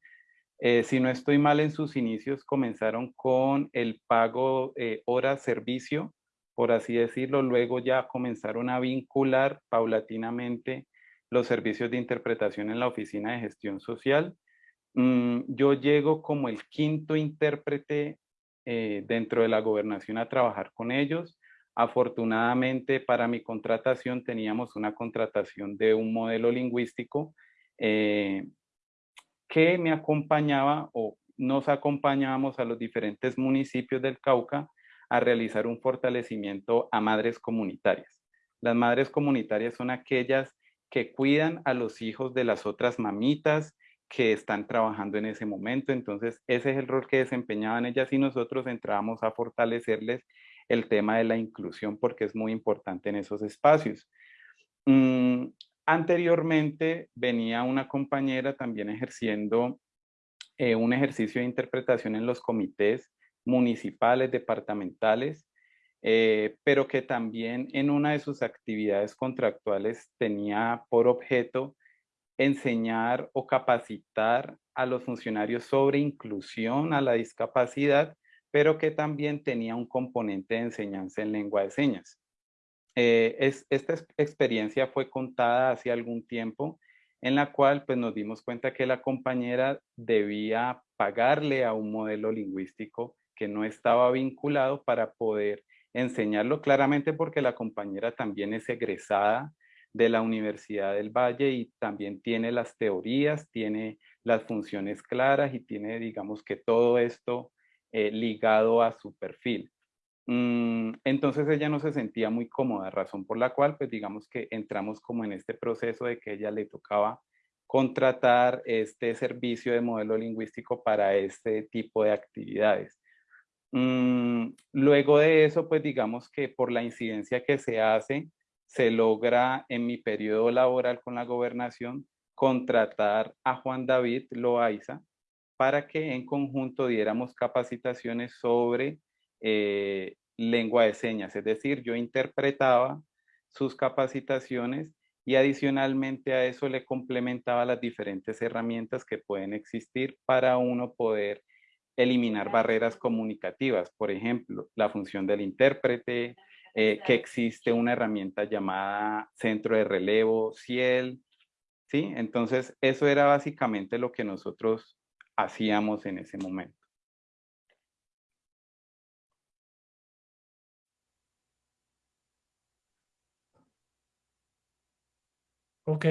Eh, si no estoy mal, en sus inicios comenzaron con el pago eh, hora servicio, por así decirlo. Luego ya comenzaron a vincular paulatinamente los servicios de interpretación en la Oficina de Gestión Social Mm, yo llego como el quinto intérprete eh, dentro de la gobernación a trabajar con ellos. Afortunadamente para mi contratación teníamos una contratación de un modelo lingüístico eh, que me acompañaba o nos acompañábamos a los diferentes municipios del Cauca a realizar un fortalecimiento a madres comunitarias. Las madres comunitarias son aquellas que cuidan a los hijos de las otras mamitas, que están trabajando en ese momento. Entonces, ese es el rol que desempeñaban ellas y nosotros entrábamos a fortalecerles el tema de la inclusión porque es muy importante en esos espacios. Mm, anteriormente venía una compañera también ejerciendo eh, un ejercicio de interpretación en los comités municipales, departamentales, eh, pero que también en una de sus actividades contractuales tenía por objeto enseñar o capacitar a los funcionarios sobre inclusión a la discapacidad, pero que también tenía un componente de enseñanza en lengua de señas. Eh, es, esta experiencia fue contada hace algún tiempo, en la cual pues, nos dimos cuenta que la compañera debía pagarle a un modelo lingüístico que no estaba vinculado para poder enseñarlo claramente porque la compañera también es egresada de la Universidad del Valle y también tiene las teorías, tiene las funciones claras y tiene, digamos que todo esto eh, ligado a su perfil. Mm, entonces ella no se sentía muy cómoda, razón por la cual, pues digamos que entramos como en este proceso de que ella le tocaba contratar este servicio de modelo lingüístico para este tipo de actividades. Mm, luego de eso, pues digamos que por la incidencia que se hace, se logra en mi periodo laboral con la gobernación contratar a Juan David Loaiza para que en conjunto diéramos capacitaciones sobre eh, lengua de señas, es decir, yo interpretaba sus capacitaciones y adicionalmente a eso le complementaba las diferentes herramientas que pueden existir para uno poder eliminar barreras comunicativas, por ejemplo, la función del intérprete, eh, que existe una herramienta llamada centro de relevo, CIEL, ¿sí? Entonces, eso era básicamente lo que nosotros hacíamos en ese momento. Ok,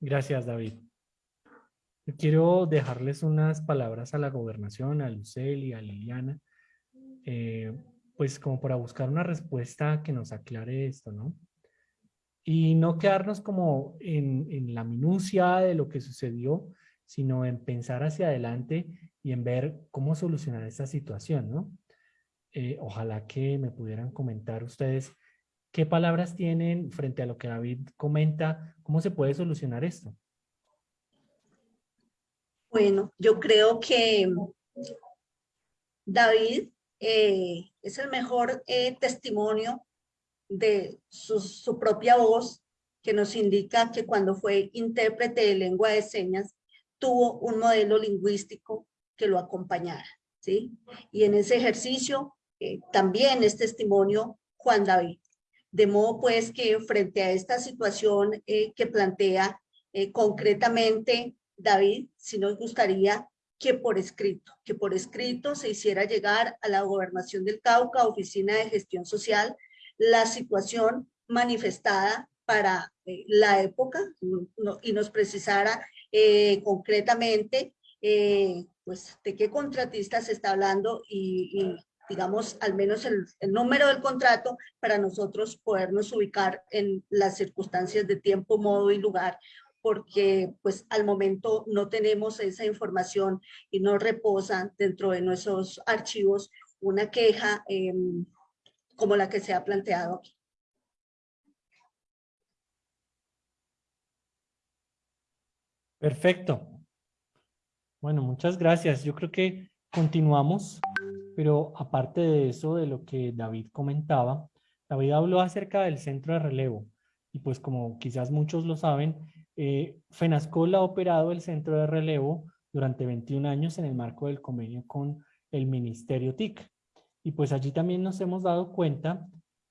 gracias David. Quiero dejarles unas palabras a la gobernación, a Lucel y a Liliana, eh, pues como para buscar una respuesta que nos aclare esto, ¿no? Y no quedarnos como en, en la minucia de lo que sucedió, sino en pensar hacia adelante y en ver cómo solucionar esta situación, ¿no? Eh, ojalá que me pudieran comentar ustedes qué palabras tienen frente a lo que David comenta, cómo se puede solucionar esto. Bueno, yo creo que David eh, es el mejor eh, testimonio de su, propia voz que nos indica que cuando fue intérprete de lengua de señas tuvo un modelo lingüístico que lo acompañara, ¿sí? Y en ese ejercicio eh, también es testimonio Juan David. De modo pues que frente a esta situación que plantea concretamente David, si nos gustaría que por escrito, que por escrito se hiciera llegar a la gobernación del Cauca, Oficina de Gestión Social, la situación manifestada para eh, la época y nos precisara eh, concretamente eh, pues de qué contratista se está hablando y, digamos al menos el, el, número del contrato para nosotros podernos ubicar en las circunstancias de tiempo, modo y lugar porque pues al momento no tenemos esa información y no reposa dentro de nuestros archivos una queja em, como la que se ha planteado aquí. Perfecto. Bueno, muchas gracias. Yo creo que continuamos, pero aparte de eso, de lo que David comentaba, David habló acerca del centro de relevo. Y pues como quizás muchos lo saben, eh, FENASCOL ha operado el centro de relevo durante 21 años en el marco del convenio con el Ministerio TIC. Y pues allí también nos hemos dado cuenta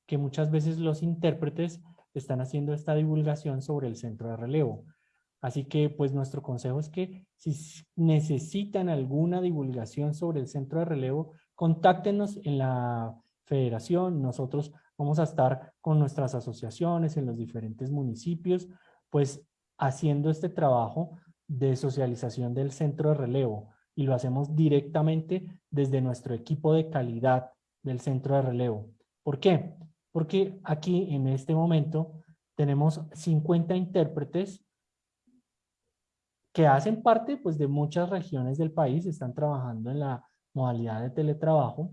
que muchas veces los intérpretes están haciendo esta divulgación sobre el centro de relevo. Así que pues nuestro consejo es que si necesitan alguna divulgación sobre el centro de relevo, contáctenos en la federación. Nosotros vamos a estar con nuestras asociaciones en los diferentes municipios, pues haciendo este trabajo de socialización del centro de relevo y lo hacemos directamente desde nuestro equipo de calidad del centro de relevo. ¿Por qué? Porque aquí en este momento tenemos 50 intérpretes que hacen parte pues, de muchas regiones del país, están trabajando en la modalidad de teletrabajo.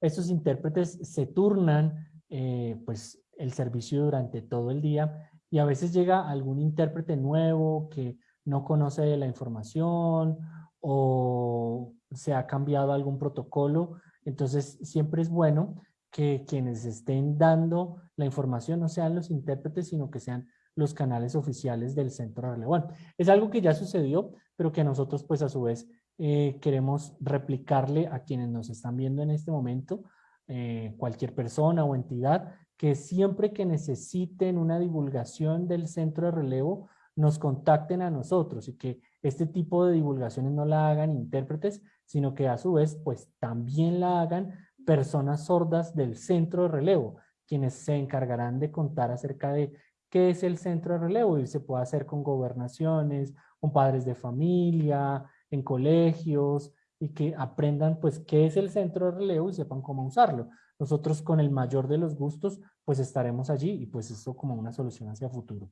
Estos intérpretes se turnan eh, pues, el servicio durante todo el día y a veces llega algún intérprete nuevo que no conoce la información o se ha cambiado algún protocolo. Entonces siempre es bueno que quienes estén dando la información no sean los intérpretes, sino que sean los canales oficiales del centro de relevo. es algo que ya sucedió, pero que nosotros pues a su vez eh, queremos replicarle a quienes nos están viendo en este momento, eh, cualquier persona o entidad, que siempre que necesiten una divulgación del centro de relevo, nos contacten a nosotros y que este tipo de divulgaciones no la hagan intérpretes, sino que a su vez pues también la hagan personas sordas del centro de relevo, quienes se encargarán de contar acerca de qué es el centro de relevo y se puede hacer con gobernaciones, con padres de familia, en colegios y que aprendan pues qué es el centro de relevo y sepan cómo usarlo. Nosotros con el mayor de los gustos pues estaremos allí y pues eso como una solución hacia futuro.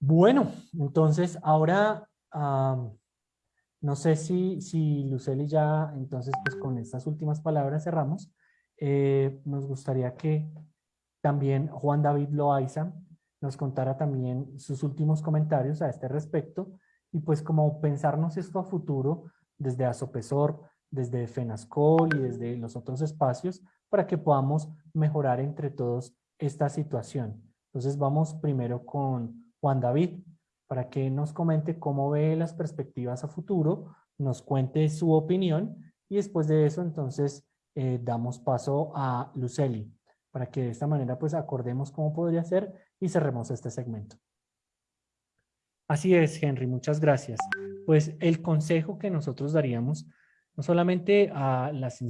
Bueno, entonces ahora no sé si, si Luceli ya, entonces pues con estas últimas palabras cerramos. Eh, nos gustaría que también Juan David Loaiza nos contara también sus últimos comentarios a este respecto y pues como pensarnos esto a futuro desde Asopesor, desde FENASCOL y desde los otros espacios para que podamos mejorar entre todos esta situación. Entonces vamos primero con Juan David para que nos comente cómo ve las perspectivas a futuro, nos cuente su opinión y después de eso entonces eh, damos paso a Luceli para que de esta manera pues acordemos cómo podría ser y cerremos este segmento. Así es, Henry, muchas gracias. Pues el consejo que nosotros daríamos, no solamente a las,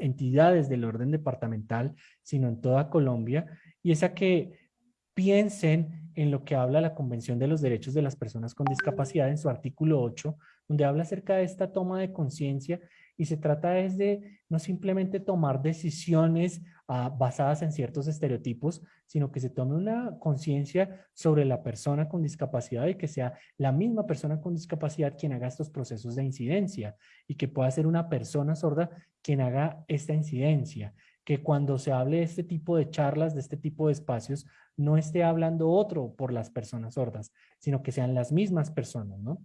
entidades del orden departamental, sino en toda Colombia, y es a que piensen en lo que habla la Convención de los Derechos de las Personas con Discapacidad en su artículo 8, donde habla acerca de esta toma de conciencia y se trata es de no simplemente tomar decisiones ah, basadas en ciertos estereotipos, sino que se tome una conciencia sobre la persona con discapacidad y que sea la misma persona con discapacidad quien haga estos procesos de incidencia y que pueda ser una persona sorda quien haga esta incidencia que cuando se hable de este tipo de charlas, de este tipo de espacios, no esté hablando otro por las personas sordas, sino que sean las mismas personas, ¿no?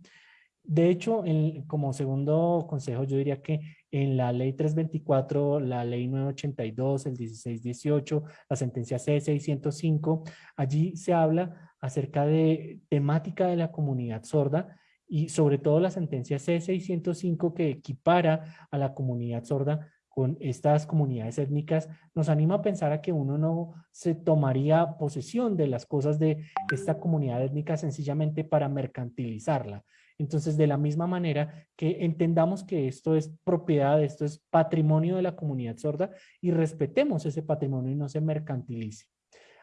De hecho, como segundo consejo, yo diría que en la ley 324, la ley 982, el 1618, la sentencia C605, allí se habla acerca de temática de la comunidad sorda y sobre todo la sentencia C605 que equipara a la comunidad sorda con estas comunidades étnicas, nos anima a pensar a que uno no se tomaría posesión de las cosas de esta comunidad étnica sencillamente para mercantilizarla. Entonces, de la misma manera que entendamos que esto es propiedad, esto es patrimonio de la comunidad sorda y respetemos ese patrimonio y no se mercantilice.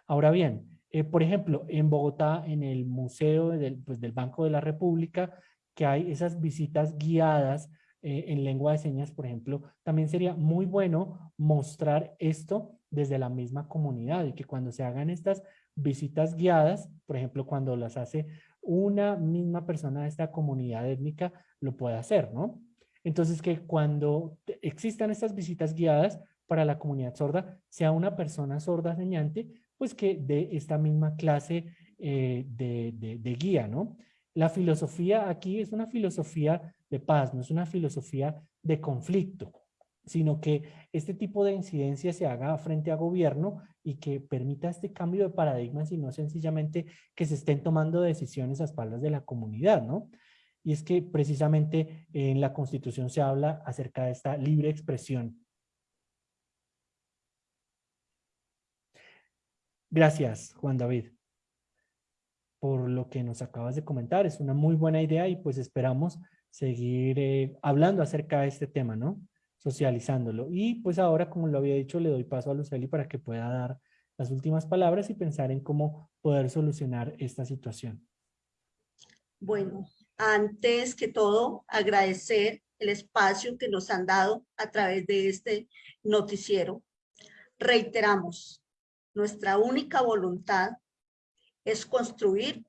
Ahora bien, eh, por ejemplo, en Bogotá, en el Museo del, pues, Banco de la República, que hay esas visitas guiadas eh, en lengua de señas, por ejemplo, también sería muy bueno mostrar esto desde la misma comunidad y que cuando se hagan estas visitas guiadas, por ejemplo, cuando las hace una misma persona de esta comunidad étnica, lo pueda hacer, ¿no? Entonces, que cuando existan estas visitas guiadas para la comunidad sorda, sea una persona sorda señante, pues que dé esta misma clase eh, de, de guía, ¿no? La filosofía aquí es una filosofía de paz, no es una filosofía de conflicto, sino que este tipo de incidencia se haga frente a gobierno y que permita este cambio de paradigmas y no sencillamente que se estén tomando decisiones a espaldas de la comunidad, ¿no? Y es que precisamente en la Constitución se habla acerca de esta libre expresión. Gracias, Juan David por lo que nos acabas de comentar. Es una muy buena idea y pues esperamos seguir eh, hablando acerca de este tema, ¿no? Socializándolo. Y pues ahora, como lo había dicho, le doy paso a Luceli para que pueda dar las últimas palabras y pensar en cómo poder solucionar esta situación. Bueno, antes que todo, agradecer el espacio que nos han dado a través de este noticiero. Reiteramos, nuestra única voluntad es construir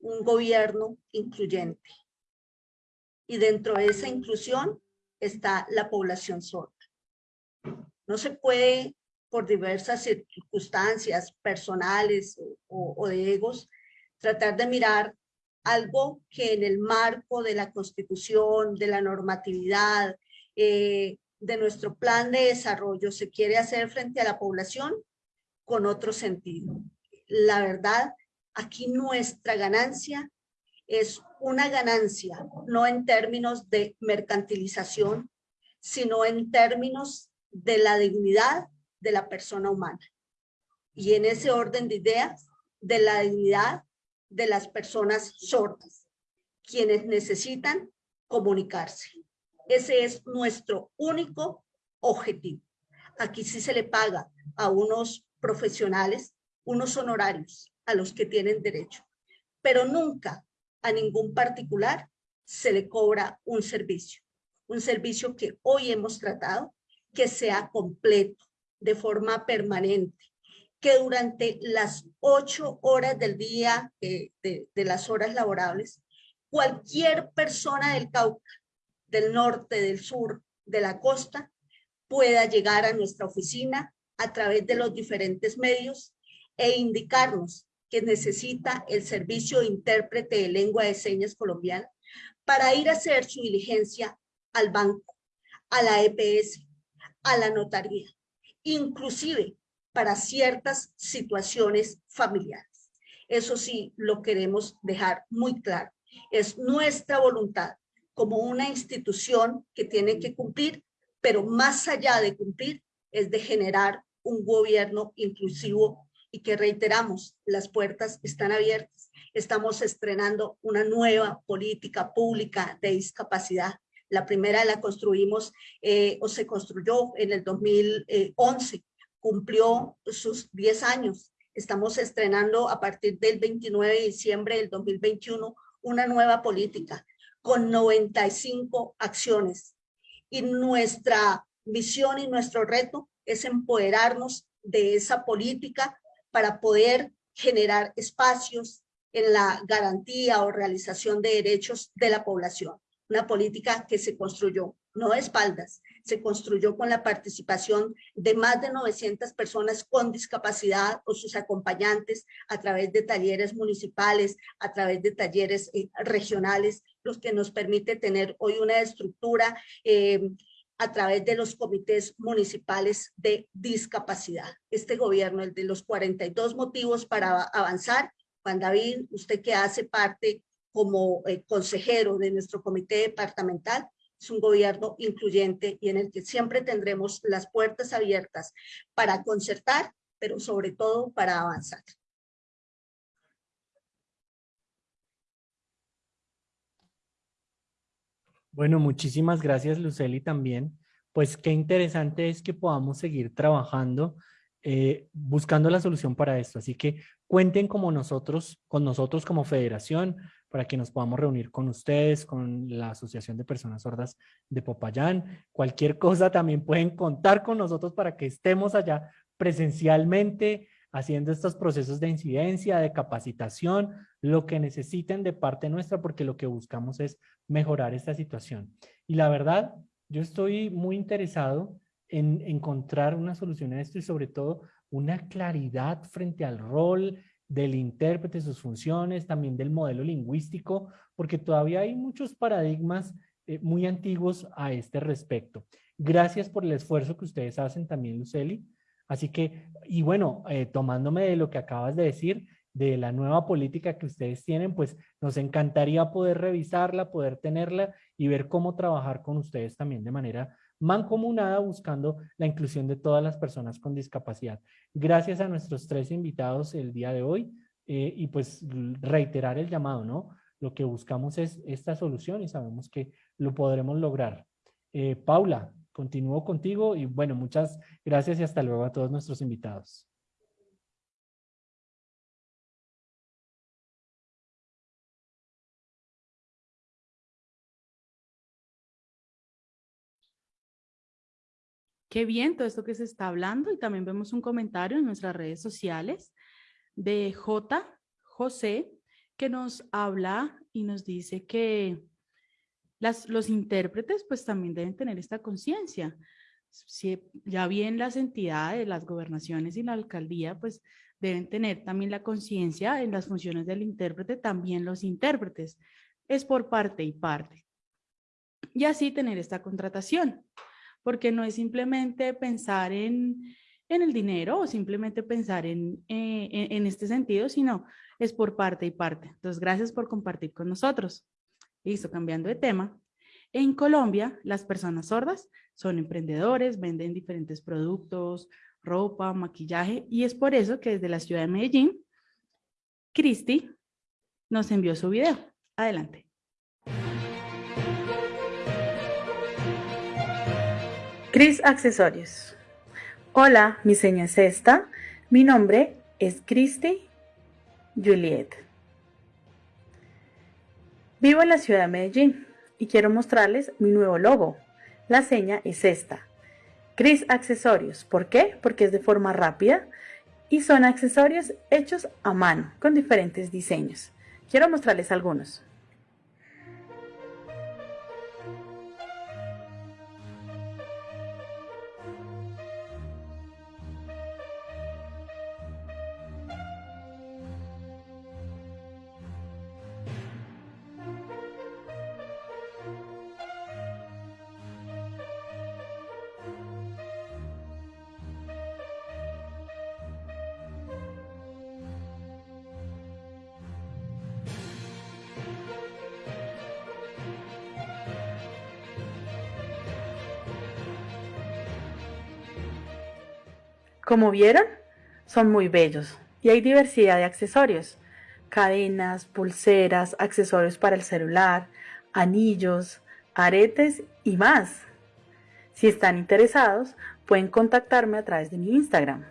un gobierno incluyente, y dentro de esa inclusión está la población sorda. No se puede, por diversas circunstancias personales o, de egos, tratar de mirar algo que en el marco de la constitución, de la normatividad, eh, de nuestro plan de desarrollo se quiere hacer frente a la población con otro sentido. La verdad, aquí nuestra ganancia es una ganancia, no en términos de mercantilización, sino en términos de la dignidad de la persona humana. Y en ese orden de ideas, de la dignidad de las personas sordas, quienes necesitan comunicarse. Ese es nuestro único objetivo. Aquí sí se le paga a unos profesionales unos honorarios a los que tienen derecho, pero nunca a ningún particular se le cobra un servicio. Un servicio que hoy hemos tratado que sea completo, de forma permanente, que durante las ocho horas del día eh, de, de las horas laborables, cualquier persona del Cauca, del norte, del sur, de la costa, pueda llegar a nuestra oficina a través de los diferentes medios e indicarnos que necesita el servicio intérprete de lengua de señas colombiana para ir a hacer su diligencia al banco, a la EPS, a la notaría, inclusive para ciertas situaciones familiares. Eso sí, lo queremos dejar muy claro. Es nuestra voluntad como una institución que tiene que cumplir, pero más allá de cumplir, es de generar un gobierno inclusivo y que reiteramos, las puertas están abiertas. Estamos estrenando una nueva política pública de discapacidad. La primera la construimos eh, o se construyó en el 2011 cumplió sus 10 años. Estamos estrenando a partir del 29 de diciembre del 2021 una nueva política con 95 acciones. Y nuestra misión y nuestro reto es empoderarnos de esa política para poder generar espacios en la garantía o realización de derechos de la población. Una política que se construyó no de espaldas, se construyó con la participación de más de 900 personas con discapacidad o sus acompañantes a través de talleres municipales, a través de talleres eh, regionales, los que nos permite tener hoy una estructura eh, a través de los comités municipales de discapacidad. Este gobierno, el de los 42 motivos para avanzar, Juan David, usted que hace parte como eh, consejero de nuestro comité departamental, es un gobierno incluyente y en el que siempre tendremos las puertas abiertas para concertar, pero sobre todo para avanzar. Bueno, muchísimas gracias Luceli también. Pues qué interesante es que podamos seguir trabajando eh, buscando la solución para esto. Así que cuenten como nosotros, con nosotros como federación, para que nos podamos reunir con ustedes, con la Asociación de Personas Sordas de Popayán. Cualquier cosa también pueden contar con nosotros para que estemos allá presencialmente haciendo estos procesos de incidencia, de capacitación, lo que necesiten de parte nuestra, porque lo que buscamos es mejorar esta situación. Y la verdad, yo estoy muy interesado en encontrar una solución a esto y sobre todo una claridad frente al rol del intérprete, sus funciones, también del modelo lingüístico, porque todavía hay muchos paradigmas eh, muy antiguos a este respecto. Gracias por el esfuerzo que ustedes hacen también, Luceli. Así que, y bueno, eh, tomándome de lo que acabas de decir, de la nueva política que ustedes tienen, pues nos encantaría poder revisarla, poder tenerla y ver cómo trabajar con ustedes también de manera mancomunada buscando la inclusión de todas las personas con discapacidad. Gracias a nuestros tres invitados el día de hoy eh, y pues reiterar el llamado, ¿no? Lo que buscamos es esta solución y sabemos que lo podremos lograr. Eh, Paula, continúo contigo y bueno, muchas gracias y hasta luego a todos nuestros invitados. Qué bien todo esto que se está hablando y también vemos un comentario en nuestras redes sociales de J. José que nos habla y nos dice que Los intérpretes pues también deben tener esta conciencia. Si ya bien las entidades, las gobernaciones y la alcaldía pues deben tener también la conciencia en las funciones del intérprete, también los intérpretes. Es por parte y parte. Y así tener esta contratación, porque no es simplemente pensar en, en el dinero o simplemente pensar en, eh, en, en este sentido, sino es por parte y parte. Entonces, gracias por compartir con nosotros. Listo, cambiando de tema. En Colombia, las personas sordas son emprendedores, venden diferentes productos, ropa, maquillaje, y es por eso que desde la ciudad de Medellín, Cristi nos envió su video. Adelante. Cris Accesorios. Hola, mi seña es esta. Mi nombre es Cristi Juliet. Vivo en la ciudad de Medellín y quiero mostrarles mi nuevo logo. La seña es esta. Cris Accesorios. ¿Por qué? Porque es de forma rápida y son accesorios hechos a mano con diferentes diseños. Quiero mostrarles algunos. Como vieron, son muy bellos y hay diversidad de accesorios, cadenas, pulseras, accesorios para el celular, anillos, aretes y más. Si están interesados, pueden contactarme a través de mi Instagram.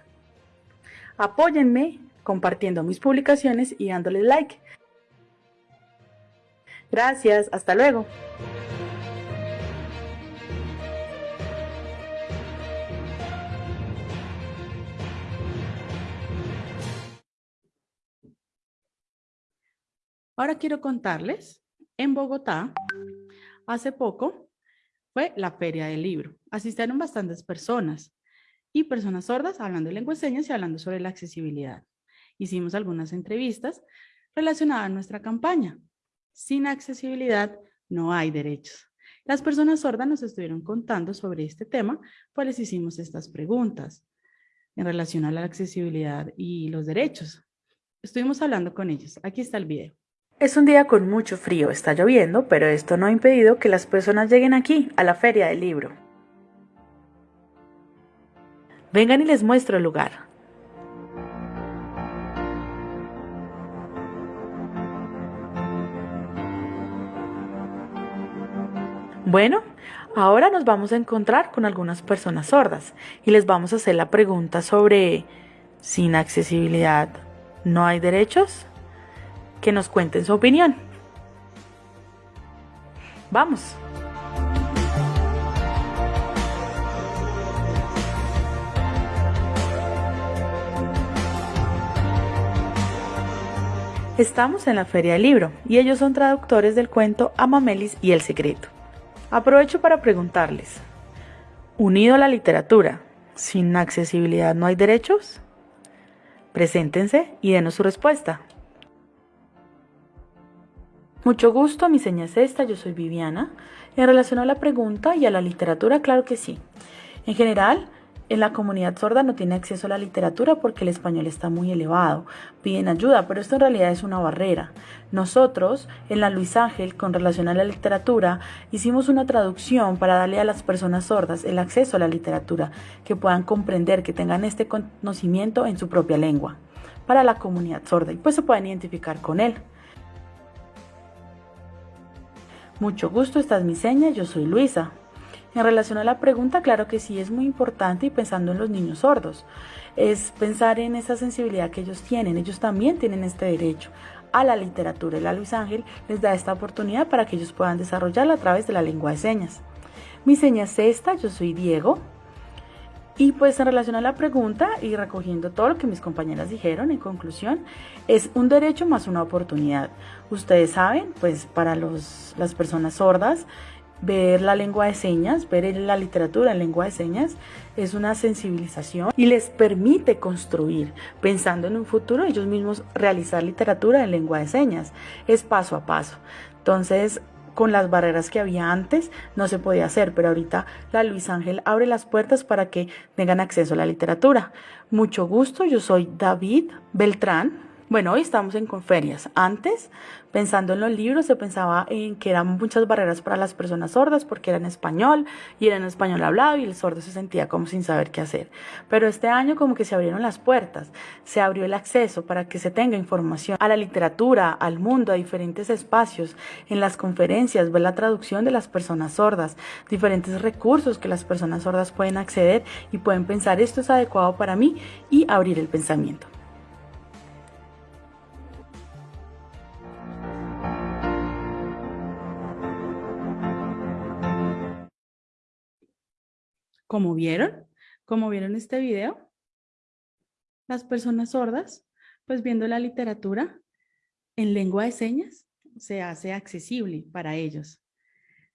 Apóyenme compartiendo mis publicaciones y dándole like. Gracias, hasta luego. Ahora quiero contarles, en Bogotá, hace poco fue la Feria del Libro. Asistieron bastantes personas y personas sordas hablando de lengua y hablando sobre la accesibilidad. Hicimos algunas entrevistas relacionadas a nuestra campaña. Sin accesibilidad no hay derechos. Las personas sordas nos estuvieron contando sobre este tema, pues les hicimos estas preguntas en relación a la accesibilidad y los derechos. Estuvimos hablando con ellos. Aquí está el video. Es un día con mucho frío, está lloviendo, pero esto no ha impedido que las personas lleguen aquí, a la feria del libro. Vengan y les muestro el lugar. Bueno, ahora nos vamos a encontrar con algunas personas sordas y les vamos a hacer la pregunta sobre, ¿sin accesibilidad no hay derechos? Que nos cuenten su opinión. Vamos. Estamos en la Feria del Libro y ellos son traductores del cuento Amamelis y el Secreto. Aprovecho para preguntarles, unido a la literatura, ¿sin accesibilidad no hay derechos? Preséntense y denos su respuesta. Mucho gusto, mi seña es esta, yo soy Viviana. En relación a la pregunta y a la literatura, claro que sí. En general, en la comunidad sorda no tiene acceso a la literatura porque el español está muy elevado. Piden ayuda, pero esto en realidad es una barrera. Nosotros, en la Luis Ángel, con relación a la literatura, hicimos una traducción para darle a las personas sordas el acceso a la literatura, que puedan comprender, que tengan este conocimiento en su propia lengua, para la comunidad sorda, y pues se puedan identificar con él. Mucho gusto, esta es mi seña, yo soy Luisa. En relación a la pregunta, claro que sí es muy importante y pensando en los niños sordos, es pensar en esa sensibilidad que ellos tienen, ellos también tienen este derecho a la literatura y la Luis Ángel les da esta oportunidad para que ellos puedan desarrollarla a través de la lengua de señas. Mi seña es esta, yo soy Diego. Y pues en relación a la pregunta y recogiendo todo lo que mis compañeras dijeron, en conclusión, es un derecho más una oportunidad. Ustedes saben, pues para los, las personas sordas, ver la lengua de señas, ver la literatura en lengua de señas, es una sensibilización y les permite construir, pensando en un futuro, ellos mismos realizar literatura en lengua de señas. Es paso a paso. Entonces, con las barreras que había antes no se podía hacer, pero ahorita la Luis Ángel abre las puertas para que tengan acceso a la literatura. Mucho gusto, yo soy David Beltrán, bueno, hoy estamos en conferias. Antes, pensando en los libros, se pensaba en que eran muchas barreras para las personas sordas porque eran español y en español hablado y el sordo se sentía como sin saber qué hacer. Pero este año como que se abrieron las puertas, se abrió el acceso para que se tenga información a la literatura, al mundo, a diferentes espacios, en las conferencias, ver la traducción de las personas sordas, diferentes recursos que las personas sordas pueden acceder y pueden pensar esto es adecuado para mí y abrir el pensamiento. Como vieron, como vieron este video, las personas sordas, pues viendo la literatura en lengua de señas, se hace accesible para ellos.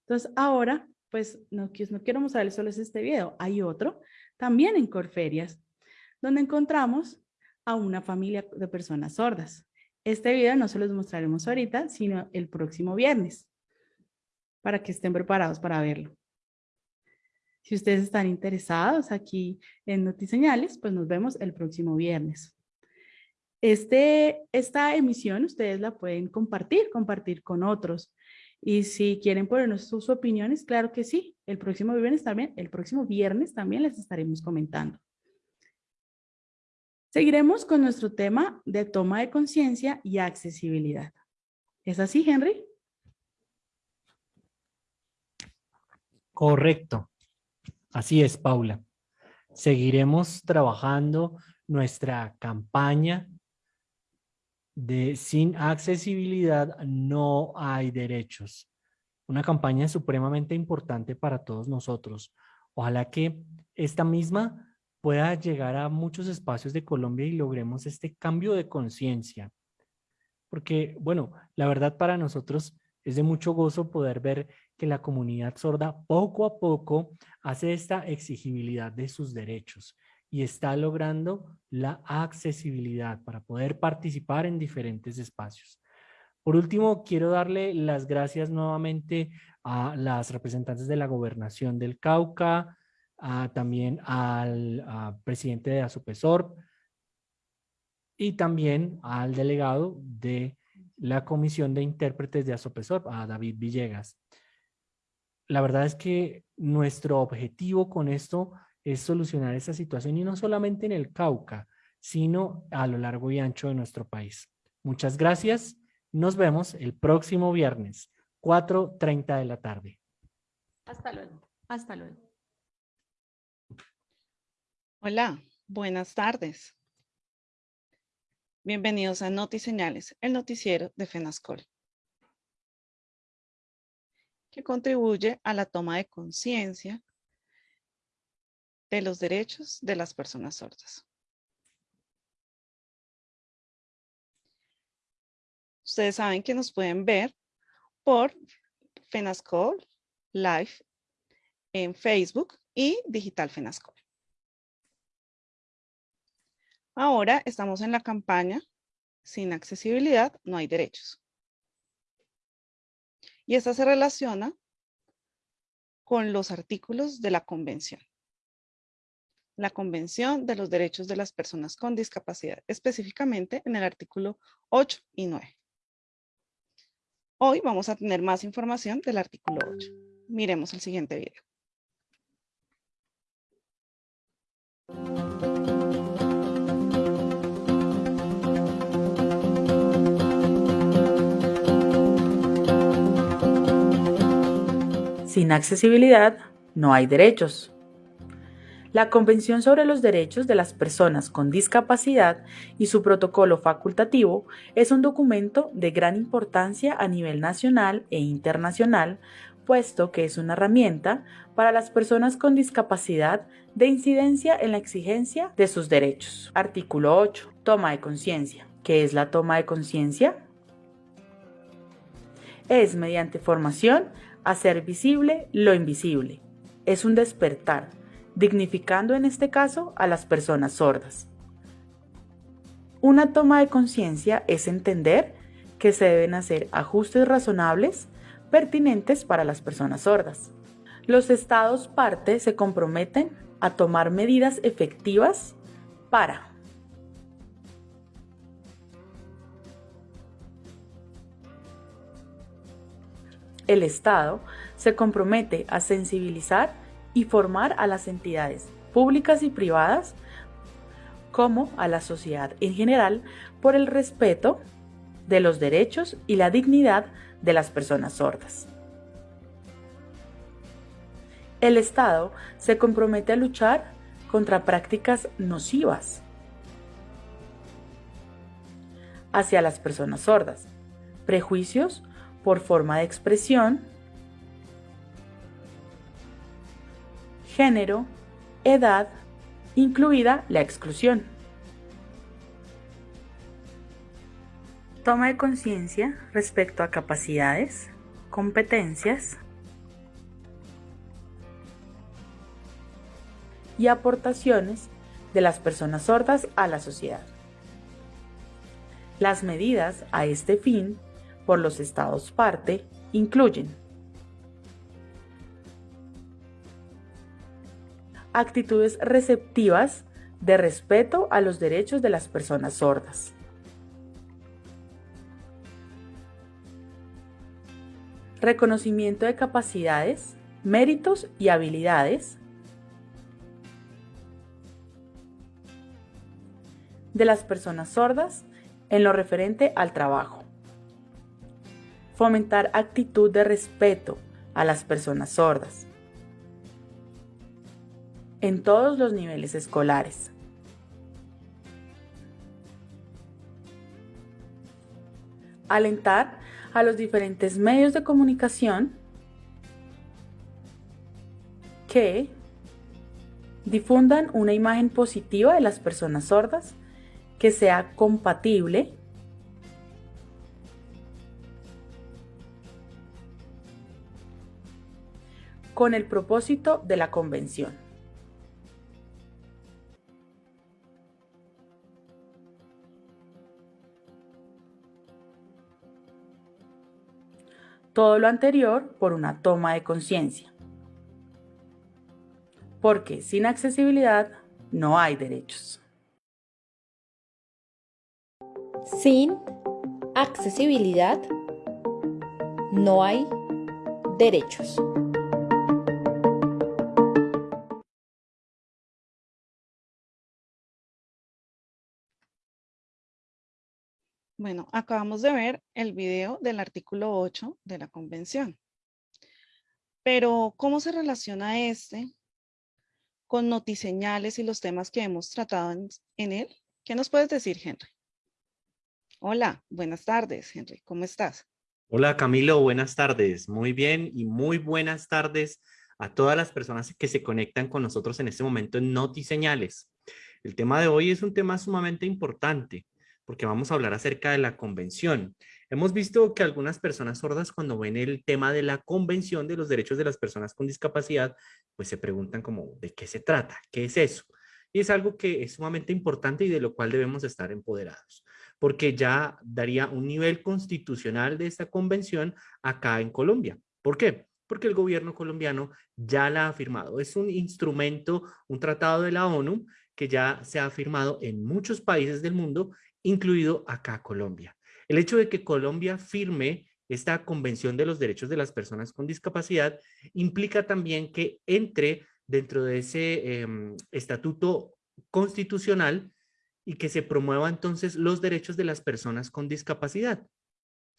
Entonces ahora, pues no, no quiero mostrarles solo este video, hay otro también en Corferias, donde encontramos a una familia de personas sordas. Este video no se los mostraremos ahorita, sino el próximo viernes, para que estén preparados para verlo. Si ustedes están interesados aquí en Notiseñales, pues nos vemos el próximo viernes. Este, esta emisión ustedes la pueden compartir, compartir con otros. Y si quieren ponernos sus opiniones, claro que sí. El próximo viernes también, el próximo viernes también les estaremos comentando. Seguiremos con nuestro tema de toma de conciencia y accesibilidad. ¿Es así, Henry? Correcto. Así es, Paula. Seguiremos trabajando nuestra campaña de sin accesibilidad no hay derechos. Una campaña supremamente importante para todos nosotros. Ojalá que esta misma pueda llegar a muchos espacios de Colombia y logremos este cambio de conciencia. Porque, bueno, la verdad para nosotros es de mucho gozo poder ver que la comunidad sorda poco a poco hace esta exigibilidad de sus derechos y está logrando la accesibilidad para poder participar en diferentes espacios. Por último, quiero darle las gracias nuevamente a las representantes de la Gobernación del Cauca, también al presidente de Asopesor y también al delegado de la Comisión de Intérpretes de Asopesor, a David Villegas. La verdad es que nuestro objetivo con esto es solucionar esta situación y no solamente en el Cauca, sino a lo largo y ancho de nuestro país. Muchas gracias. Nos vemos el próximo viernes, 4.30 de la tarde. Hasta luego. Hasta luego. Hola, buenas tardes. Bienvenidos a Notiseñales, el noticiero de FENASCOL, que contribuye a la toma de conciencia de los derechos de las personas sordas. Ustedes saben que nos pueden ver por FENASCOL Live en Facebook y Digital FENASCOL. Ahora estamos en la campaña Sin accesibilidad no hay derechos. Y esta se relaciona con los artículos de la convención. La Convención de los Derechos de las Personas con Discapacidad, específicamente en el artículo 8 y 9. Hoy vamos a tener más información del artículo 8. Miremos el siguiente video. Sin accesibilidad no hay derechos. La Convención sobre los Derechos de las Personas con Discapacidad y su protocolo facultativo es un documento de gran importancia a nivel nacional e internacional puesto que es una herramienta para las personas con discapacidad de incidencia en la exigencia de sus derechos. Artículo 8. Toma de conciencia. ¿Qué es la toma de conciencia? Es mediante formación hacer visible lo invisible. Es un despertar, dignificando en este caso a las personas sordas. Una toma de conciencia es entender que se deben hacer ajustes razonables pertinentes para las personas sordas. Los estados parte se comprometen a tomar medidas efectivas para El Estado se compromete a sensibilizar y formar a las entidades públicas y privadas como a la sociedad en general por el respeto de los derechos y la dignidad de las personas sordas. El Estado se compromete a luchar contra prácticas nocivas hacia las personas sordas, prejuicios por forma de expresión, género, edad, incluida la exclusión. Toma de conciencia respecto a capacidades, competencias y aportaciones de las personas sordas a la sociedad. Las medidas a este fin por los estados parte incluyen actitudes receptivas de respeto a los derechos de las personas sordas. Reconocimiento de capacidades, méritos y habilidades de las personas sordas en lo referente al trabajo fomentar actitud de respeto a las personas sordas en todos los niveles escolares. Alentar a los diferentes medios de comunicación que difundan una imagen positiva de las personas sordas que sea compatible con el propósito de la convención. Todo lo anterior por una toma de conciencia. Porque sin accesibilidad no hay derechos. Sin accesibilidad no hay derechos. Bueno, acabamos de ver el video del artículo 8 de la convención. Pero, ¿cómo se relaciona este con notiseñales y los temas que hemos tratado en, él? ¿Qué nos puedes decir, Henry? Hola, buenas tardes, Henry. ¿Cómo estás? Hola, Camilo. Buenas tardes. Muy bien y muy buenas tardes a todas las personas que se conectan con nosotros en este momento en Notiseñales. El tema de hoy es un tema sumamente importante porque vamos a hablar acerca de la convención. Hemos visto que algunas personas sordas cuando ven el tema de la convención de los derechos de las personas con discapacidad, pues se preguntan como, ¿de qué se trata? ¿Qué es eso? Y es algo que es sumamente importante y de lo cual debemos estar empoderados, porque ya daría un nivel constitucional de esta convención acá en Colombia. ¿Por qué? Porque el gobierno colombiano ya la ha firmado. Es un instrumento, un tratado de la ONU que ya se ha firmado en muchos países del mundo incluido acá Colombia. El hecho de que Colombia firme esta Convención de los Derechos de las Personas con Discapacidad implica también que entre dentro de ese em, estatuto constitucional y que se promueva entonces los derechos de las personas con discapacidad.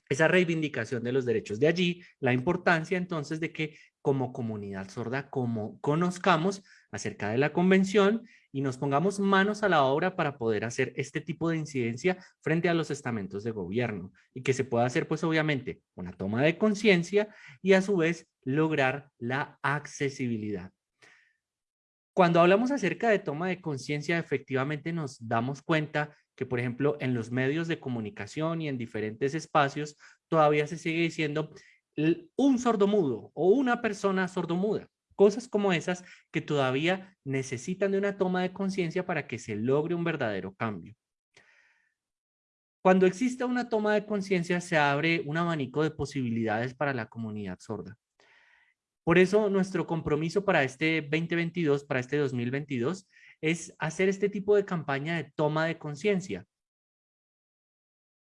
Esa reivindicación de los derechos. De allí la importancia entonces de que como comunidad sorda, como conozcamos acerca de la convención y nos pongamos manos a la obra para poder hacer este tipo de incidencia frente a los estamentos de gobierno y que se pueda hacer pues obviamente una toma de conciencia y a su vez lograr la accesibilidad. Cuando hablamos acerca de toma de conciencia, efectivamente nos damos cuenta que, por ejemplo, en los medios de comunicación y en diferentes espacios, todavía se sigue diciendo un sordomudo o una persona sordomuda. Cosas como esas que todavía necesitan de una toma de conciencia para que se logre un verdadero cambio. Cuando exista una toma de conciencia, se abre un abanico de posibilidades para la comunidad sorda. Por eso nuestro compromiso para este 2022, para este 2022, es hacer este tipo de campaña de toma de conciencia.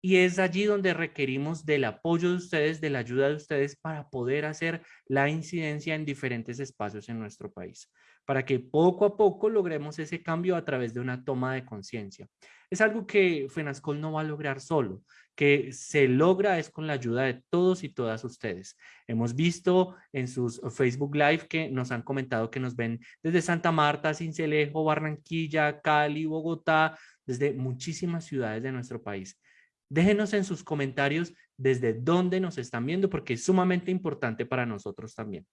Y es allí donde requerimos del apoyo de ustedes, de la ayuda de ustedes para poder hacer la incidencia en diferentes espacios en nuestro país, para que poco a poco logremos ese cambio a través de una toma de conciencia. Es algo que FENASCOL no va a lograr solo, que se logra es con la ayuda de todos y todas ustedes. Hemos visto en sus Facebook Live que nos han comentado que nos ven desde Santa Marta, Cincelejo, Barranquilla, Cali, Bogotá, desde muchísimas ciudades de nuestro país. Déjenos en sus comentarios desde dónde nos están viendo porque es sumamente importante para nosotros también.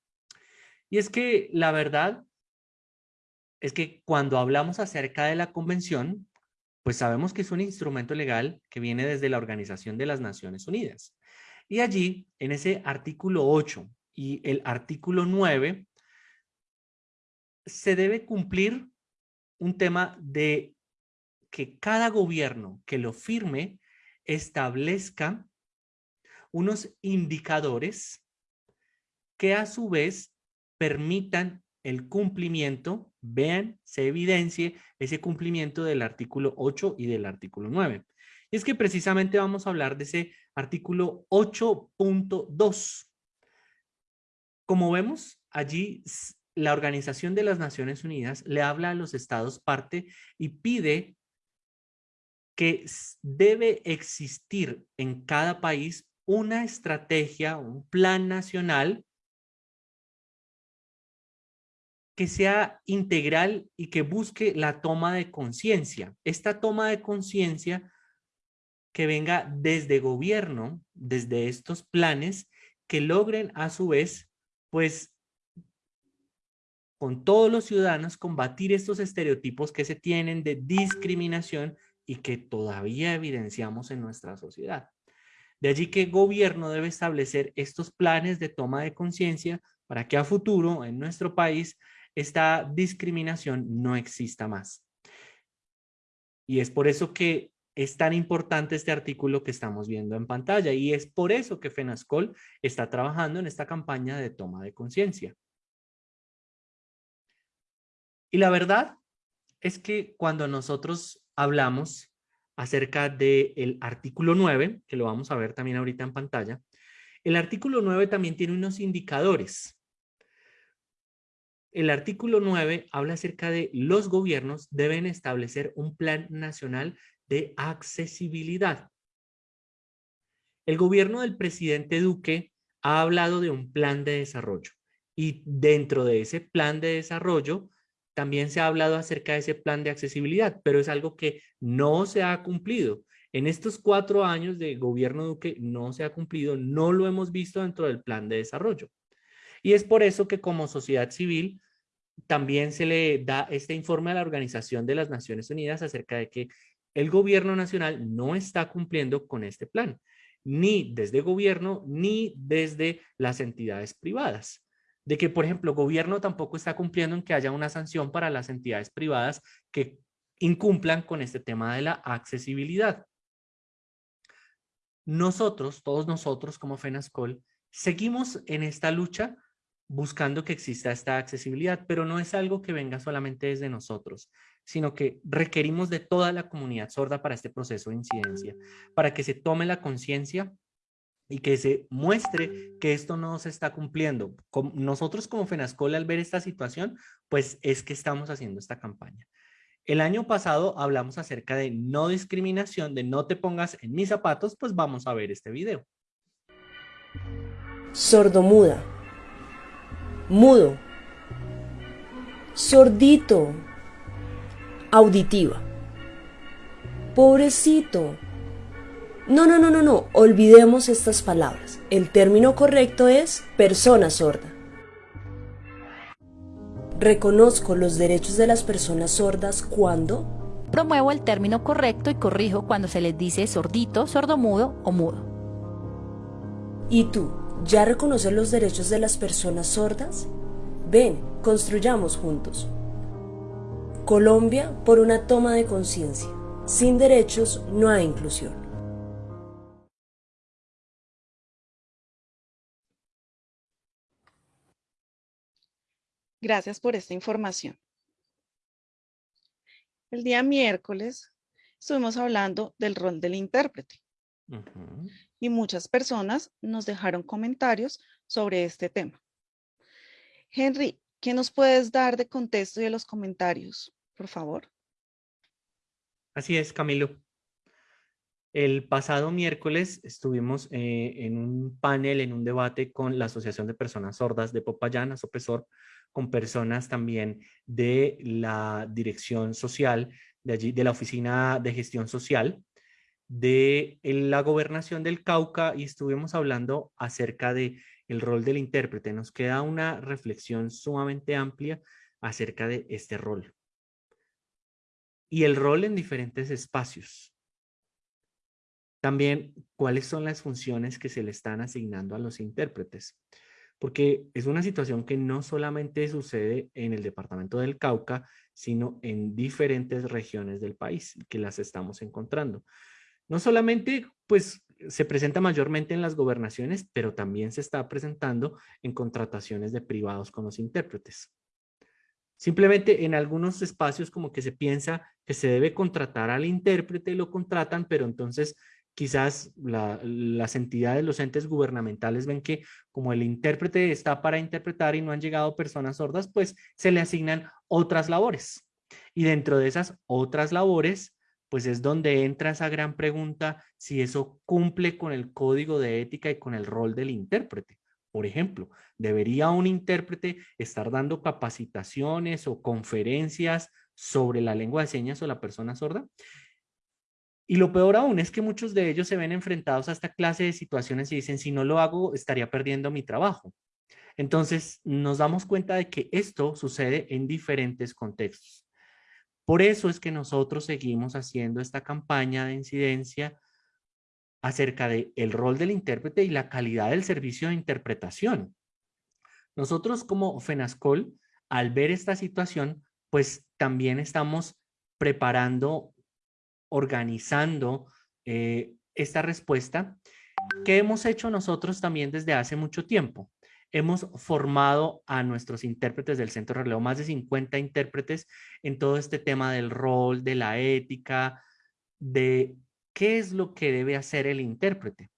Y es que la verdad es que cuando hablamos acerca de la convención, pues sabemos que es un instrumento legal que viene desde la Organización de las Naciones Unidas. Y allí, en ese artículo 8 y el artículo 9, se debe cumplir un tema de que cada gobierno que lo firme establezca unos indicadores que a su vez permitan el cumplimiento, vean, se evidencie ese cumplimiento del artículo 8 y del artículo 9. Y es que precisamente vamos a hablar de ese artículo 8.2. Como vemos, allí la Organización de las Naciones Unidas le habla a los estados parte y pide que debe existir en cada país una estrategia, un plan nacional que sea integral y que busque la toma de conciencia. Esta toma de conciencia que venga desde gobierno, desde estos planes, que logren a su vez, pues, con todos los ciudadanos combatir estos estereotipos que se tienen de discriminación y que todavía evidenciamos en nuestra sociedad. De allí que el gobierno debe establecer estos planes de toma de conciencia para que a futuro en nuestro país esta discriminación no exista más. Y es por eso que es tan importante este artículo que estamos viendo en pantalla y es por eso que FENASCOL está trabajando en esta campaña de toma de conciencia. Y la verdad es que cuando nosotros hablamos acerca del artículo 9, que lo vamos a ver también ahorita en pantalla, el artículo 9 también tiene unos indicadores. El artículo 9 habla acerca de los gobiernos deben establecer un plan nacional de accesibilidad. El gobierno del presidente Duque ha hablado de un plan de desarrollo y dentro de ese plan de desarrollo también se ha hablado acerca de ese plan de accesibilidad, pero es algo que no se ha cumplido. En estos cuatro años de gobierno Duque no se ha cumplido, no lo hemos visto dentro del plan de desarrollo. Y es por eso que como sociedad civil también se le da este informe a la Organización de las Naciones Unidas acerca de que el gobierno nacional no está cumpliendo con este plan, ni desde gobierno ni desde las entidades privadas de que, por ejemplo, el gobierno tampoco está cumpliendo en que haya una sanción para las entidades privadas que incumplan con este tema de la accesibilidad. Nosotros, todos nosotros como FENASCOL, seguimos en esta lucha buscando que exista esta accesibilidad, pero no es algo que venga solamente desde nosotros, sino que requerimos de toda la comunidad sorda para este proceso de incidencia, para que se tome la conciencia y que se muestre que esto no se está cumpliendo. Nosotros como FENASCOL al ver esta situación, pues es que estamos haciendo esta campaña. El año pasado hablamos acerca de no discriminación, de no te pongas en mis zapatos, pues vamos a ver este video. Sordomuda. mudo, sordito, auditiva. Pobrecito. No, no, no, no, no, olvidemos estas palabras. El término correcto es persona sorda. Reconozco los derechos de las personas sordas cuando promuevo el término correcto y corrijo cuando se les dice sordito, sordomudo o mudo. ¿Y tú, ya reconoces los derechos de las personas sordas? Ven, construyamos juntos. Colombia por una toma de conciencia. Sin derechos no hay inclusión. Gracias por esta información. El día miércoles estuvimos hablando del rol del intérprete. Y muchas personas nos dejaron comentarios sobre este tema. Henry, ¿qué nos puedes dar de contexto y de los comentarios, por favor? Así es, Camilo. El pasado miércoles estuvimos eh, en un panel, en un debate con la Asociación de Personas Sordas de Popayán, Asopesor, con personas también de la Dirección Social, de allí, de la Oficina de Gestión Social, de la Gobernación del Cauca y estuvimos hablando acerca de el rol del intérprete. Nos queda una reflexión sumamente amplia acerca de este rol. Y el rol en diferentes espacios. También, ¿cuáles son las funciones que se le están asignando a los intérpretes? Porque es una situación que no solamente sucede en el departamento del Cauca, sino en diferentes regiones del país que las estamos encontrando. No solamente, pues, se presenta mayormente en las gobernaciones, pero también se está presentando en contrataciones de privados con los intérpretes. Simplemente en algunos espacios como que se piensa que se debe contratar al intérprete, lo contratan, pero entonces quizás las entidades, los entes gubernamentales ven que como el intérprete está para interpretar y no han llegado personas sordas, pues se le asignan otras labores. Y dentro de esas otras labores, pues es donde entra esa gran pregunta si eso cumple con el código de ética y con el rol del intérprete. Por ejemplo, ¿debería un intérprete estar dando capacitaciones o conferencias sobre la lengua de señas o la persona sorda? Y lo peor aún es que muchos de ellos se ven enfrentados a esta clase de situaciones y dicen, si no lo hago, estaría perdiendo mi trabajo. Entonces, nos damos cuenta de que esto sucede en diferentes contextos. Por eso es que nosotros seguimos haciendo esta campaña de incidencia acerca del el rol del intérprete y la calidad del servicio de interpretación. Nosotros como FENASCOL, al ver esta situación, pues también estamos preparando organizando eh, esta respuesta que hemos hecho nosotros también desde hace mucho tiempo. Hemos formado a nuestros intérpretes del Centro de más de 50 intérpretes en todo este tema del rol, de la ética, de qué es lo que debe hacer el intérprete.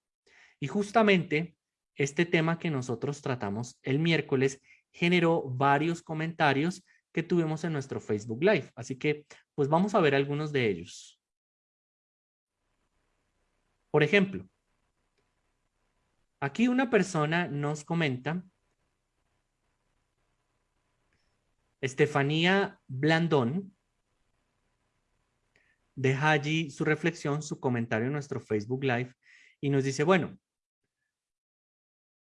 Y justamente este tema que nosotros tratamos el miércoles generó varios comentarios que tuvimos en nuestro Facebook Live. Así que, pues vamos a ver algunos de ellos. Por ejemplo, aquí una persona nos comenta, Estefanía Blandón, deja allí su reflexión, su comentario en nuestro Facebook Live y nos dice, bueno,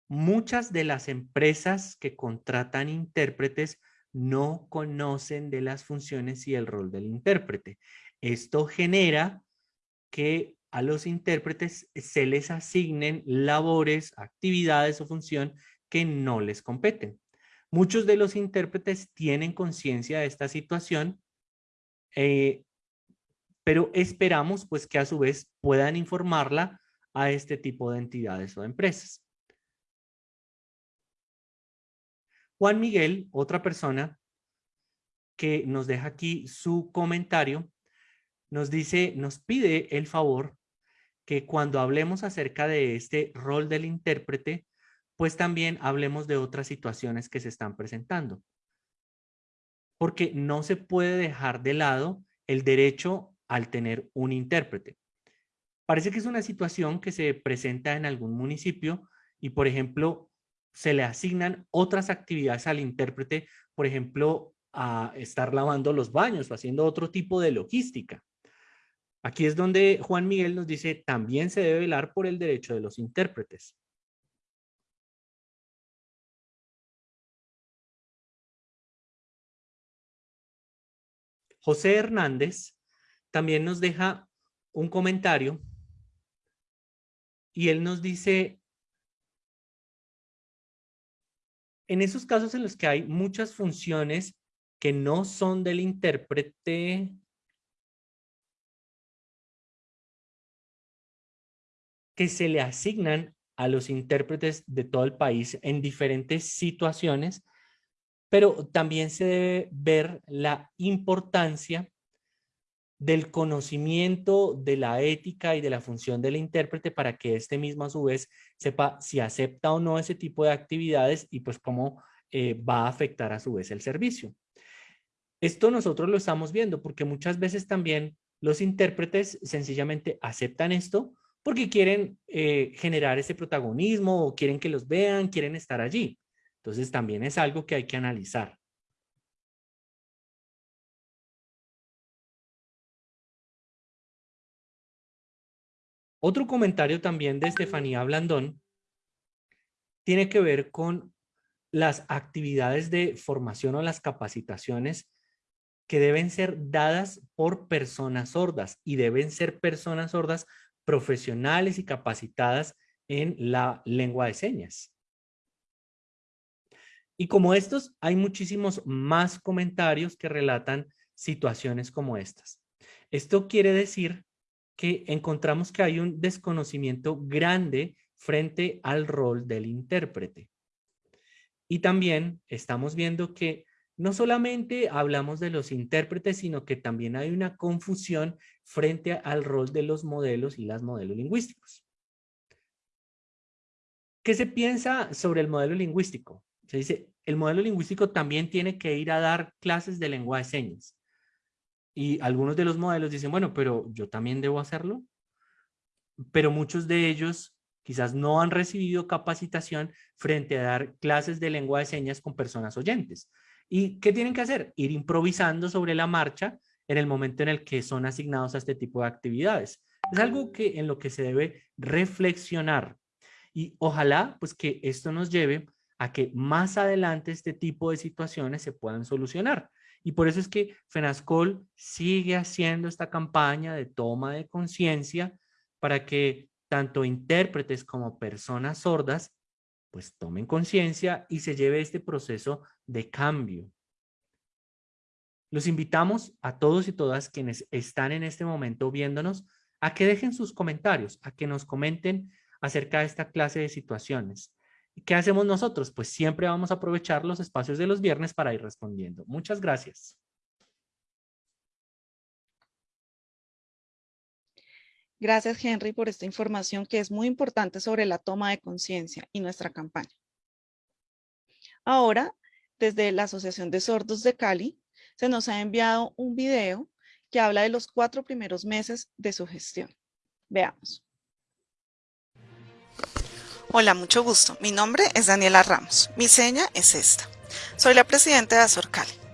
muchas de las empresas que contratan intérpretes no conocen de las funciones y el rol del intérprete. Esto genera que a los intérpretes se les asignen labores, actividades o función que no les competen. Muchos de los intérpretes tienen conciencia de esta situación, eh, pero esperamos pues que a su vez puedan informarla a este tipo de entidades o empresas. Juan Miguel, otra persona que nos deja aquí su comentario, nos dice, nos pide el favor que cuando hablemos acerca de este rol del intérprete, pues también hablemos de otras situaciones que se están presentando. Porque no se puede dejar de lado el derecho al tener un intérprete. Parece que es una situación que se presenta en algún municipio y, por ejemplo, se le asignan otras actividades al intérprete, por ejemplo, a estar lavando los baños o haciendo otro tipo de logística. Aquí es donde Juan Miguel nos dice, también se debe velar por el derecho de los intérpretes. José Hernández también nos deja un comentario y él nos dice, en esos casos en los que hay muchas funciones que no son del intérprete, que se le asignan a los intérpretes de todo el país en diferentes situaciones, pero también se debe ver la importancia del conocimiento de la ética y de la función del intérprete para que éste mismo a su vez sepa si acepta o no ese tipo de actividades y pues cómo eh, va a afectar a su vez el servicio. Esto nosotros lo estamos viendo porque muchas veces también los intérpretes sencillamente aceptan esto porque quieren eh, generar ese protagonismo o quieren que los vean, quieren estar allí. Entonces también es algo que hay que analizar. Otro comentario también de Estefanía Blandón tiene que ver con las actividades de formación o las capacitaciones que deben ser dadas por personas sordas y deben ser personas sordas profesionales y capacitadas en la lengua de señas. Y como estos, hay muchísimos más comentarios que relatan situaciones como estas. Esto quiere decir que encontramos que hay un desconocimiento grande frente al rol del intérprete. Y también estamos viendo que no solamente hablamos de los intérpretes, sino que también hay una confusión frente al rol de los modelos y las modelos lingüísticos. ¿Qué se piensa sobre el modelo lingüístico? Se dice, el modelo lingüístico también tiene que ir a dar clases de lengua de señas. Y algunos de los modelos dicen, bueno, pero yo también debo hacerlo. Pero muchos de ellos quizás no han recibido capacitación frente a dar clases de lengua de señas con personas oyentes. ¿Y qué tienen que hacer? Ir improvisando sobre la marcha en el momento en el que son asignados a este tipo de actividades. Es algo que en lo que se debe reflexionar y ojalá pues que esto nos lleve a que más adelante este tipo de situaciones se puedan solucionar. Y por eso es que FENASCOL sigue haciendo esta campaña de toma de conciencia para que tanto intérpretes como personas sordas pues tomen conciencia y se lleve este proceso de cambio. Los invitamos a todos y todas quienes están en este momento viéndonos a que dejen sus comentarios, a que nos comenten acerca de esta clase de situaciones. ¿Qué hacemos nosotros? Pues siempre vamos a aprovechar los espacios de los viernes para ir respondiendo. Muchas gracias. Gracias, Henry, por esta información que es muy importante sobre la toma de conciencia y nuestra campaña. Ahora, desde la Asociación de Sordos de Cali, se nos ha enviado un video que habla de los cuatro primeros meses de su gestión. Veamos. Hola, mucho gusto. Mi nombre es Daniela Ramos. Mi seña es esta. Soy la presidenta de Azorcali.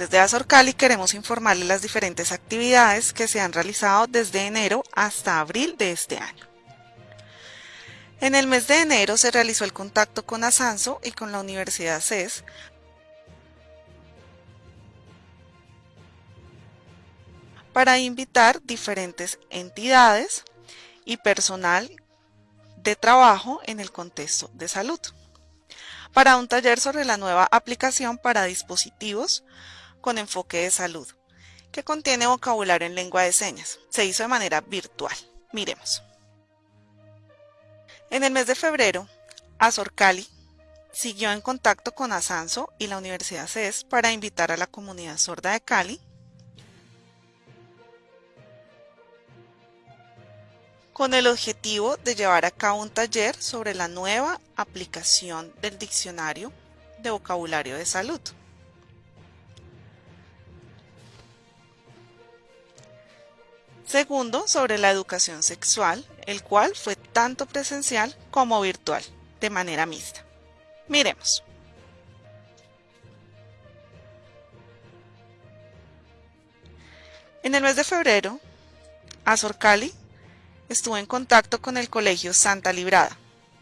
Desde Azorcali queremos informarle las diferentes actividades que se han realizado desde enero hasta abril de este año. En el mes de enero se realizó el contacto con Asanso y con la Universidad CES para invitar diferentes entidades y personal de trabajo en el contexto de salud para un taller sobre la nueva aplicación para dispositivos con enfoque de salud, que contiene vocabulario en lengua de señas. Se hizo de manera virtual. Miremos. En el mes de febrero, Azor Cali siguió en contacto con Asanso y la Universidad CES para invitar a la comunidad sorda de Cali con el objetivo de llevar a cabo un taller sobre la nueva aplicación del diccionario de vocabulario de salud. Segundo, sobre la educación sexual, el cual fue tan tanto presencial como virtual, de manera mixta. Miremos. En el mes de febrero, Azor Cali estuvo en contacto con el Colegio Santa Librada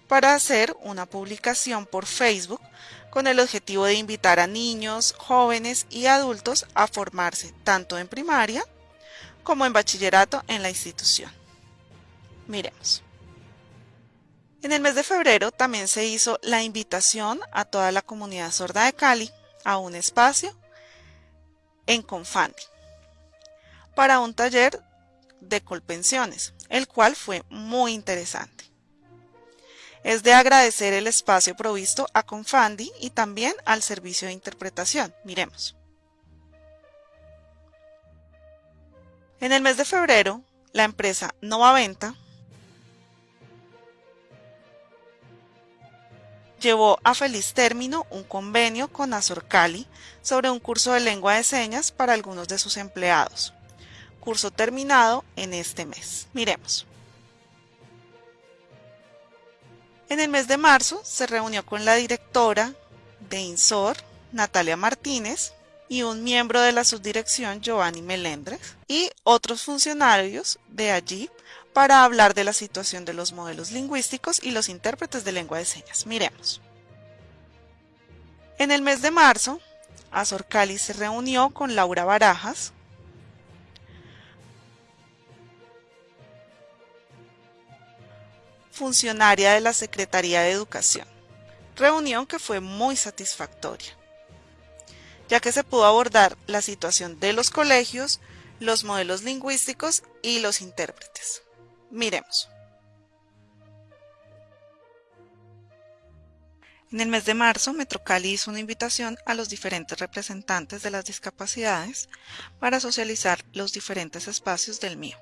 para hacer una publicación por Facebook con el objetivo de invitar a niños, jóvenes y adultos a formarse tanto en primaria como en bachillerato en la institución. Miremos. En el mes de febrero también se hizo la invitación a toda la comunidad sorda de Cali a un espacio en Confandi para un taller de colpensiones, el cual fue muy interesante. Es de agradecer el espacio provisto a Confandi y también al servicio de interpretación. Miremos. En el mes de febrero, la empresa Nova Venta llevó a feliz término un convenio con Azorcali sobre un curso de lengua de señas para algunos de sus empleados. Curso terminado en este mes. Miremos. En el mes de marzo se reunió con la directora de INSOR, Natalia Martínez, y un miembro de la subdirección, Giovanni Melendres, y otros funcionarios de allí para hablar de la situación de los modelos lingüísticos y los intérpretes de lengua de señas. Miremos. En el mes de marzo, Azor Cali se reunió con Laura Barajas, funcionaria de la Secretaría de Educación. Reunión que fue muy satisfactoria, ya que se pudo abordar la situación de los colegios, los modelos lingüísticos y los intérpretes. Miremos. En el mes de marzo, Metrocali hizo una invitación a los diferentes representantes de las discapacidades para socializar los diferentes espacios del mío.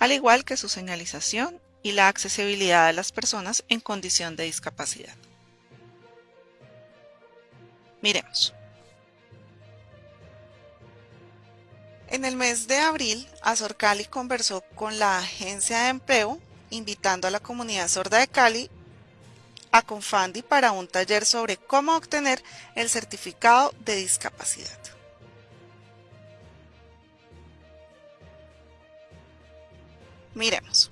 al igual que su señalización y la accesibilidad a las personas en condición de discapacidad. Miremos. En el mes de abril, Azor Cali conversó con la agencia de empleo, invitando a la comunidad sorda de Cali a Confandi para un taller sobre cómo obtener el certificado de discapacidad. Miremos.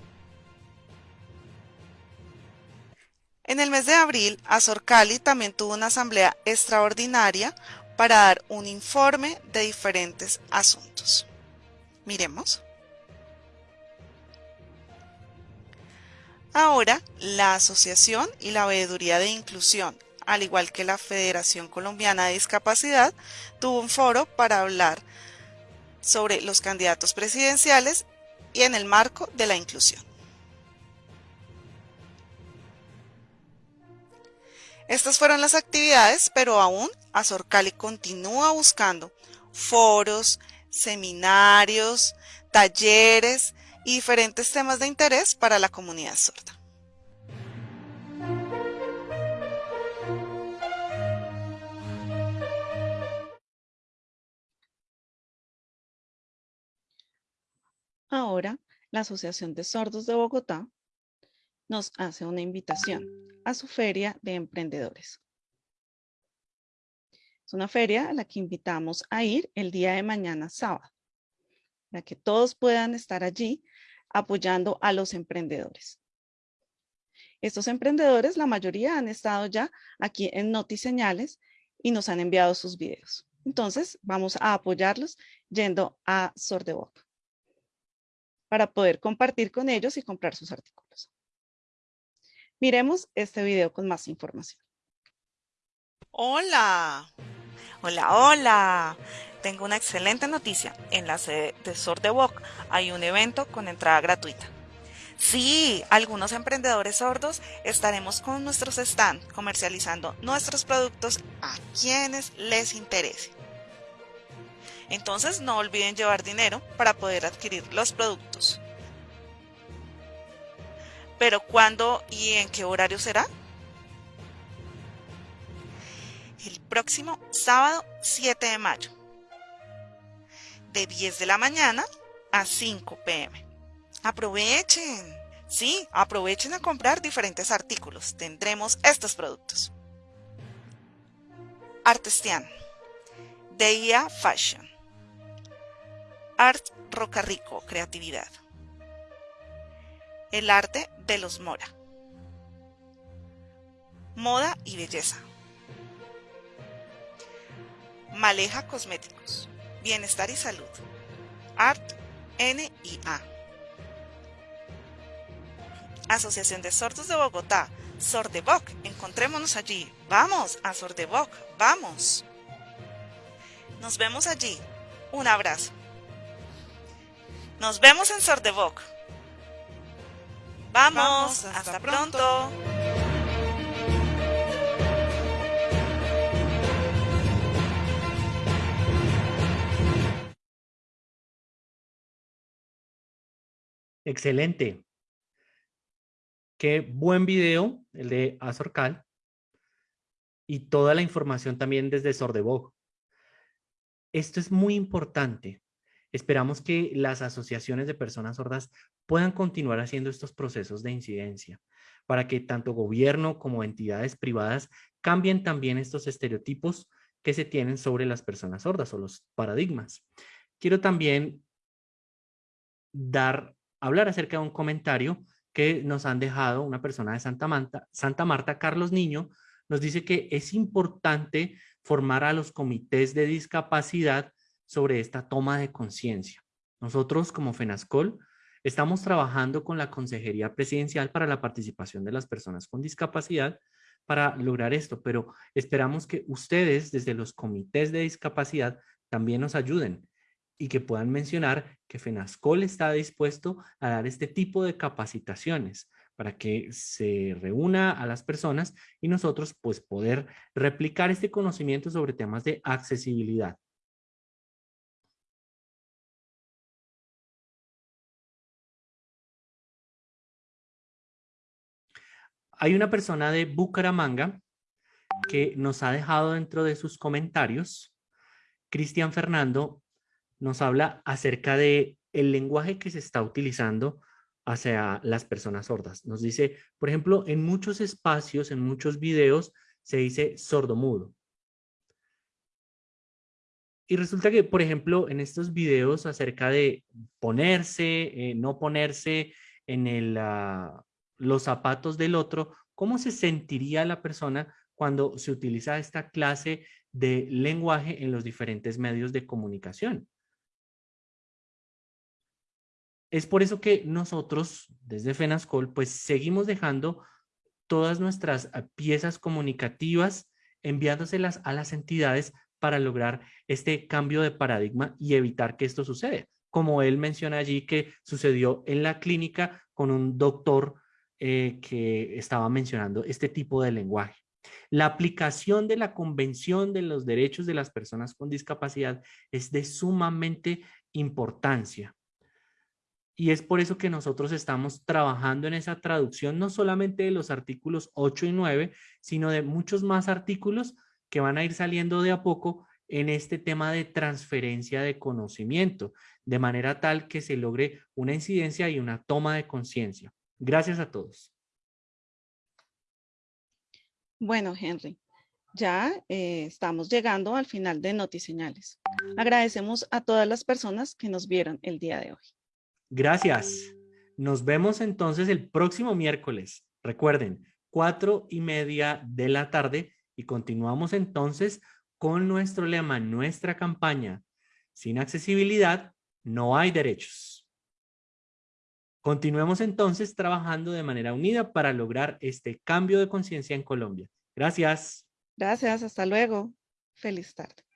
En el mes de abril, Azor Cali también tuvo una asamblea extraordinaria para dar un informe de diferentes asuntos. Miremos. Ahora, la Asociación y la Veeduría de Inclusión, al igual que la Federación Colombiana de Discapacidad, tuvo un foro para hablar sobre los candidatos presidenciales y en el marco de la inclusión. Estas fueron las actividades, pero aún Azorcali continúa buscando foros, seminarios, talleres y diferentes temas de interés para la comunidad sorda. Ahora, la Asociación de Sordos de Bogotá nos hace una invitación a su feria de emprendedores. Es una feria a la que invitamos a ir el día de mañana sábado, para que todos puedan estar allí apoyando a los emprendedores. Estos emprendedores, la mayoría han estado ya aquí en Notiseñales y nos han enviado sus videos. Entonces, vamos a apoyarlos yendo a Sordeboca para poder compartir con ellos y comprar sus artículos. Miremos este video con más información. Hola, hola, hola. Tengo una excelente noticia. En la sede de Sordewalk hay un evento con entrada gratuita. Sí, algunos emprendedores sordos estaremos con nuestros stands comercializando nuestros productos a quienes les interese. Entonces no olviden llevar dinero para poder adquirir los productos. Pero ¿cuándo y en qué horario será? El próximo sábado 7 de mayo. de 10 de la mañana a 5 pm. Aprovechen. Sí, aprovechen a comprar diferentes artículos. Tendremos estos productos. Artestian. Deia Fashion. Art Rocarrico, creatividad. El arte de los Mora. Moda y belleza. Maleja Cosméticos. Bienestar y salud. Art NIA. Asociación de Sordos de Bogotá. Sordevoc. Encontrémonos allí. Vamos a Sordevoc. Vamos. Nos vemos allí. Un abrazo. Nos vemos en Sordevoc. Vamos, hasta, pronto. Excelente. Qué buen video el de Azorcal y toda la información también desde Sordebog. Esto es muy importante. Esperamos que las asociaciones de personas sordas puedan continuar haciendo estos procesos de incidencia para que tanto gobierno como entidades privadas cambien también estos estereotipos que se tienen sobre las personas sordas o los paradigmas. Quiero también hablar acerca de un comentario que nos han dejado una persona de Santa Marta, Santa Marta, Carlos Niño, nos dice que es importante formar a los comités de discapacidad sobre esta toma de conciencia. Nosotros como FENASCOL estamos trabajando con la Consejería Presidencial para la participación de las personas con discapacidad para lograr esto, pero esperamos que ustedes desde los comités de discapacidad también nos ayuden y que puedan mencionar que FENASCOL está dispuesto a dar este tipo de capacitaciones para que se reúna a las personas y nosotros pues poder replicar este conocimiento sobre temas de accesibilidad. Hay una persona de Bucaramanga que nos ha dejado dentro de sus comentarios. Cristian Fernando nos habla acerca de el lenguaje que se está utilizando hacia las personas sordas. Nos dice, por ejemplo, en muchos espacios, en muchos videos, se dice sordomudo. Y resulta que, por ejemplo, en estos videos acerca de ponerse, eh, no ponerse en el, ah, los zapatos del otro, ¿cómo se sentiría la persona cuando se utiliza esta clase de lenguaje en los diferentes medios de comunicación? Es por eso que nosotros, desde FENASCOL, pues seguimos dejando todas nuestras ah, piezas comunicativas, enviándoselas a las entidades para lograr este cambio de paradigma y evitar que esto suceda. Como él menciona allí que sucedió en la clínica con un doctor eh, que estaba mencionando este tipo de lenguaje. La aplicación de la Convención de los Derechos de las Personas con Discapacidad es de sumamente importancia. Y es por eso que nosotros estamos trabajando en esa traducción, no solamente de los artículos 8 y 9, sino de muchos más artículos que van a ir saliendo de a poco en este tema de transferencia de conocimiento, de manera tal que se logre una incidencia y una toma de conciencia. Gracias a todos. Bueno, Henry, ya eh, estamos llegando al final de Notiseñales. Agradecemos a todas las personas que nos vieron el día de hoy. Gracias. Nos vemos entonces el próximo miércoles. Recuerden, cuatro y media de la tarde y continuamos entonces con nuestro lema, nuestra campaña. Sin accesibilidad, no hay derechos. Continuemos entonces trabajando de manera unida para lograr este cambio de conciencia en Colombia. Gracias. Gracias, hasta luego. Feliz tarde.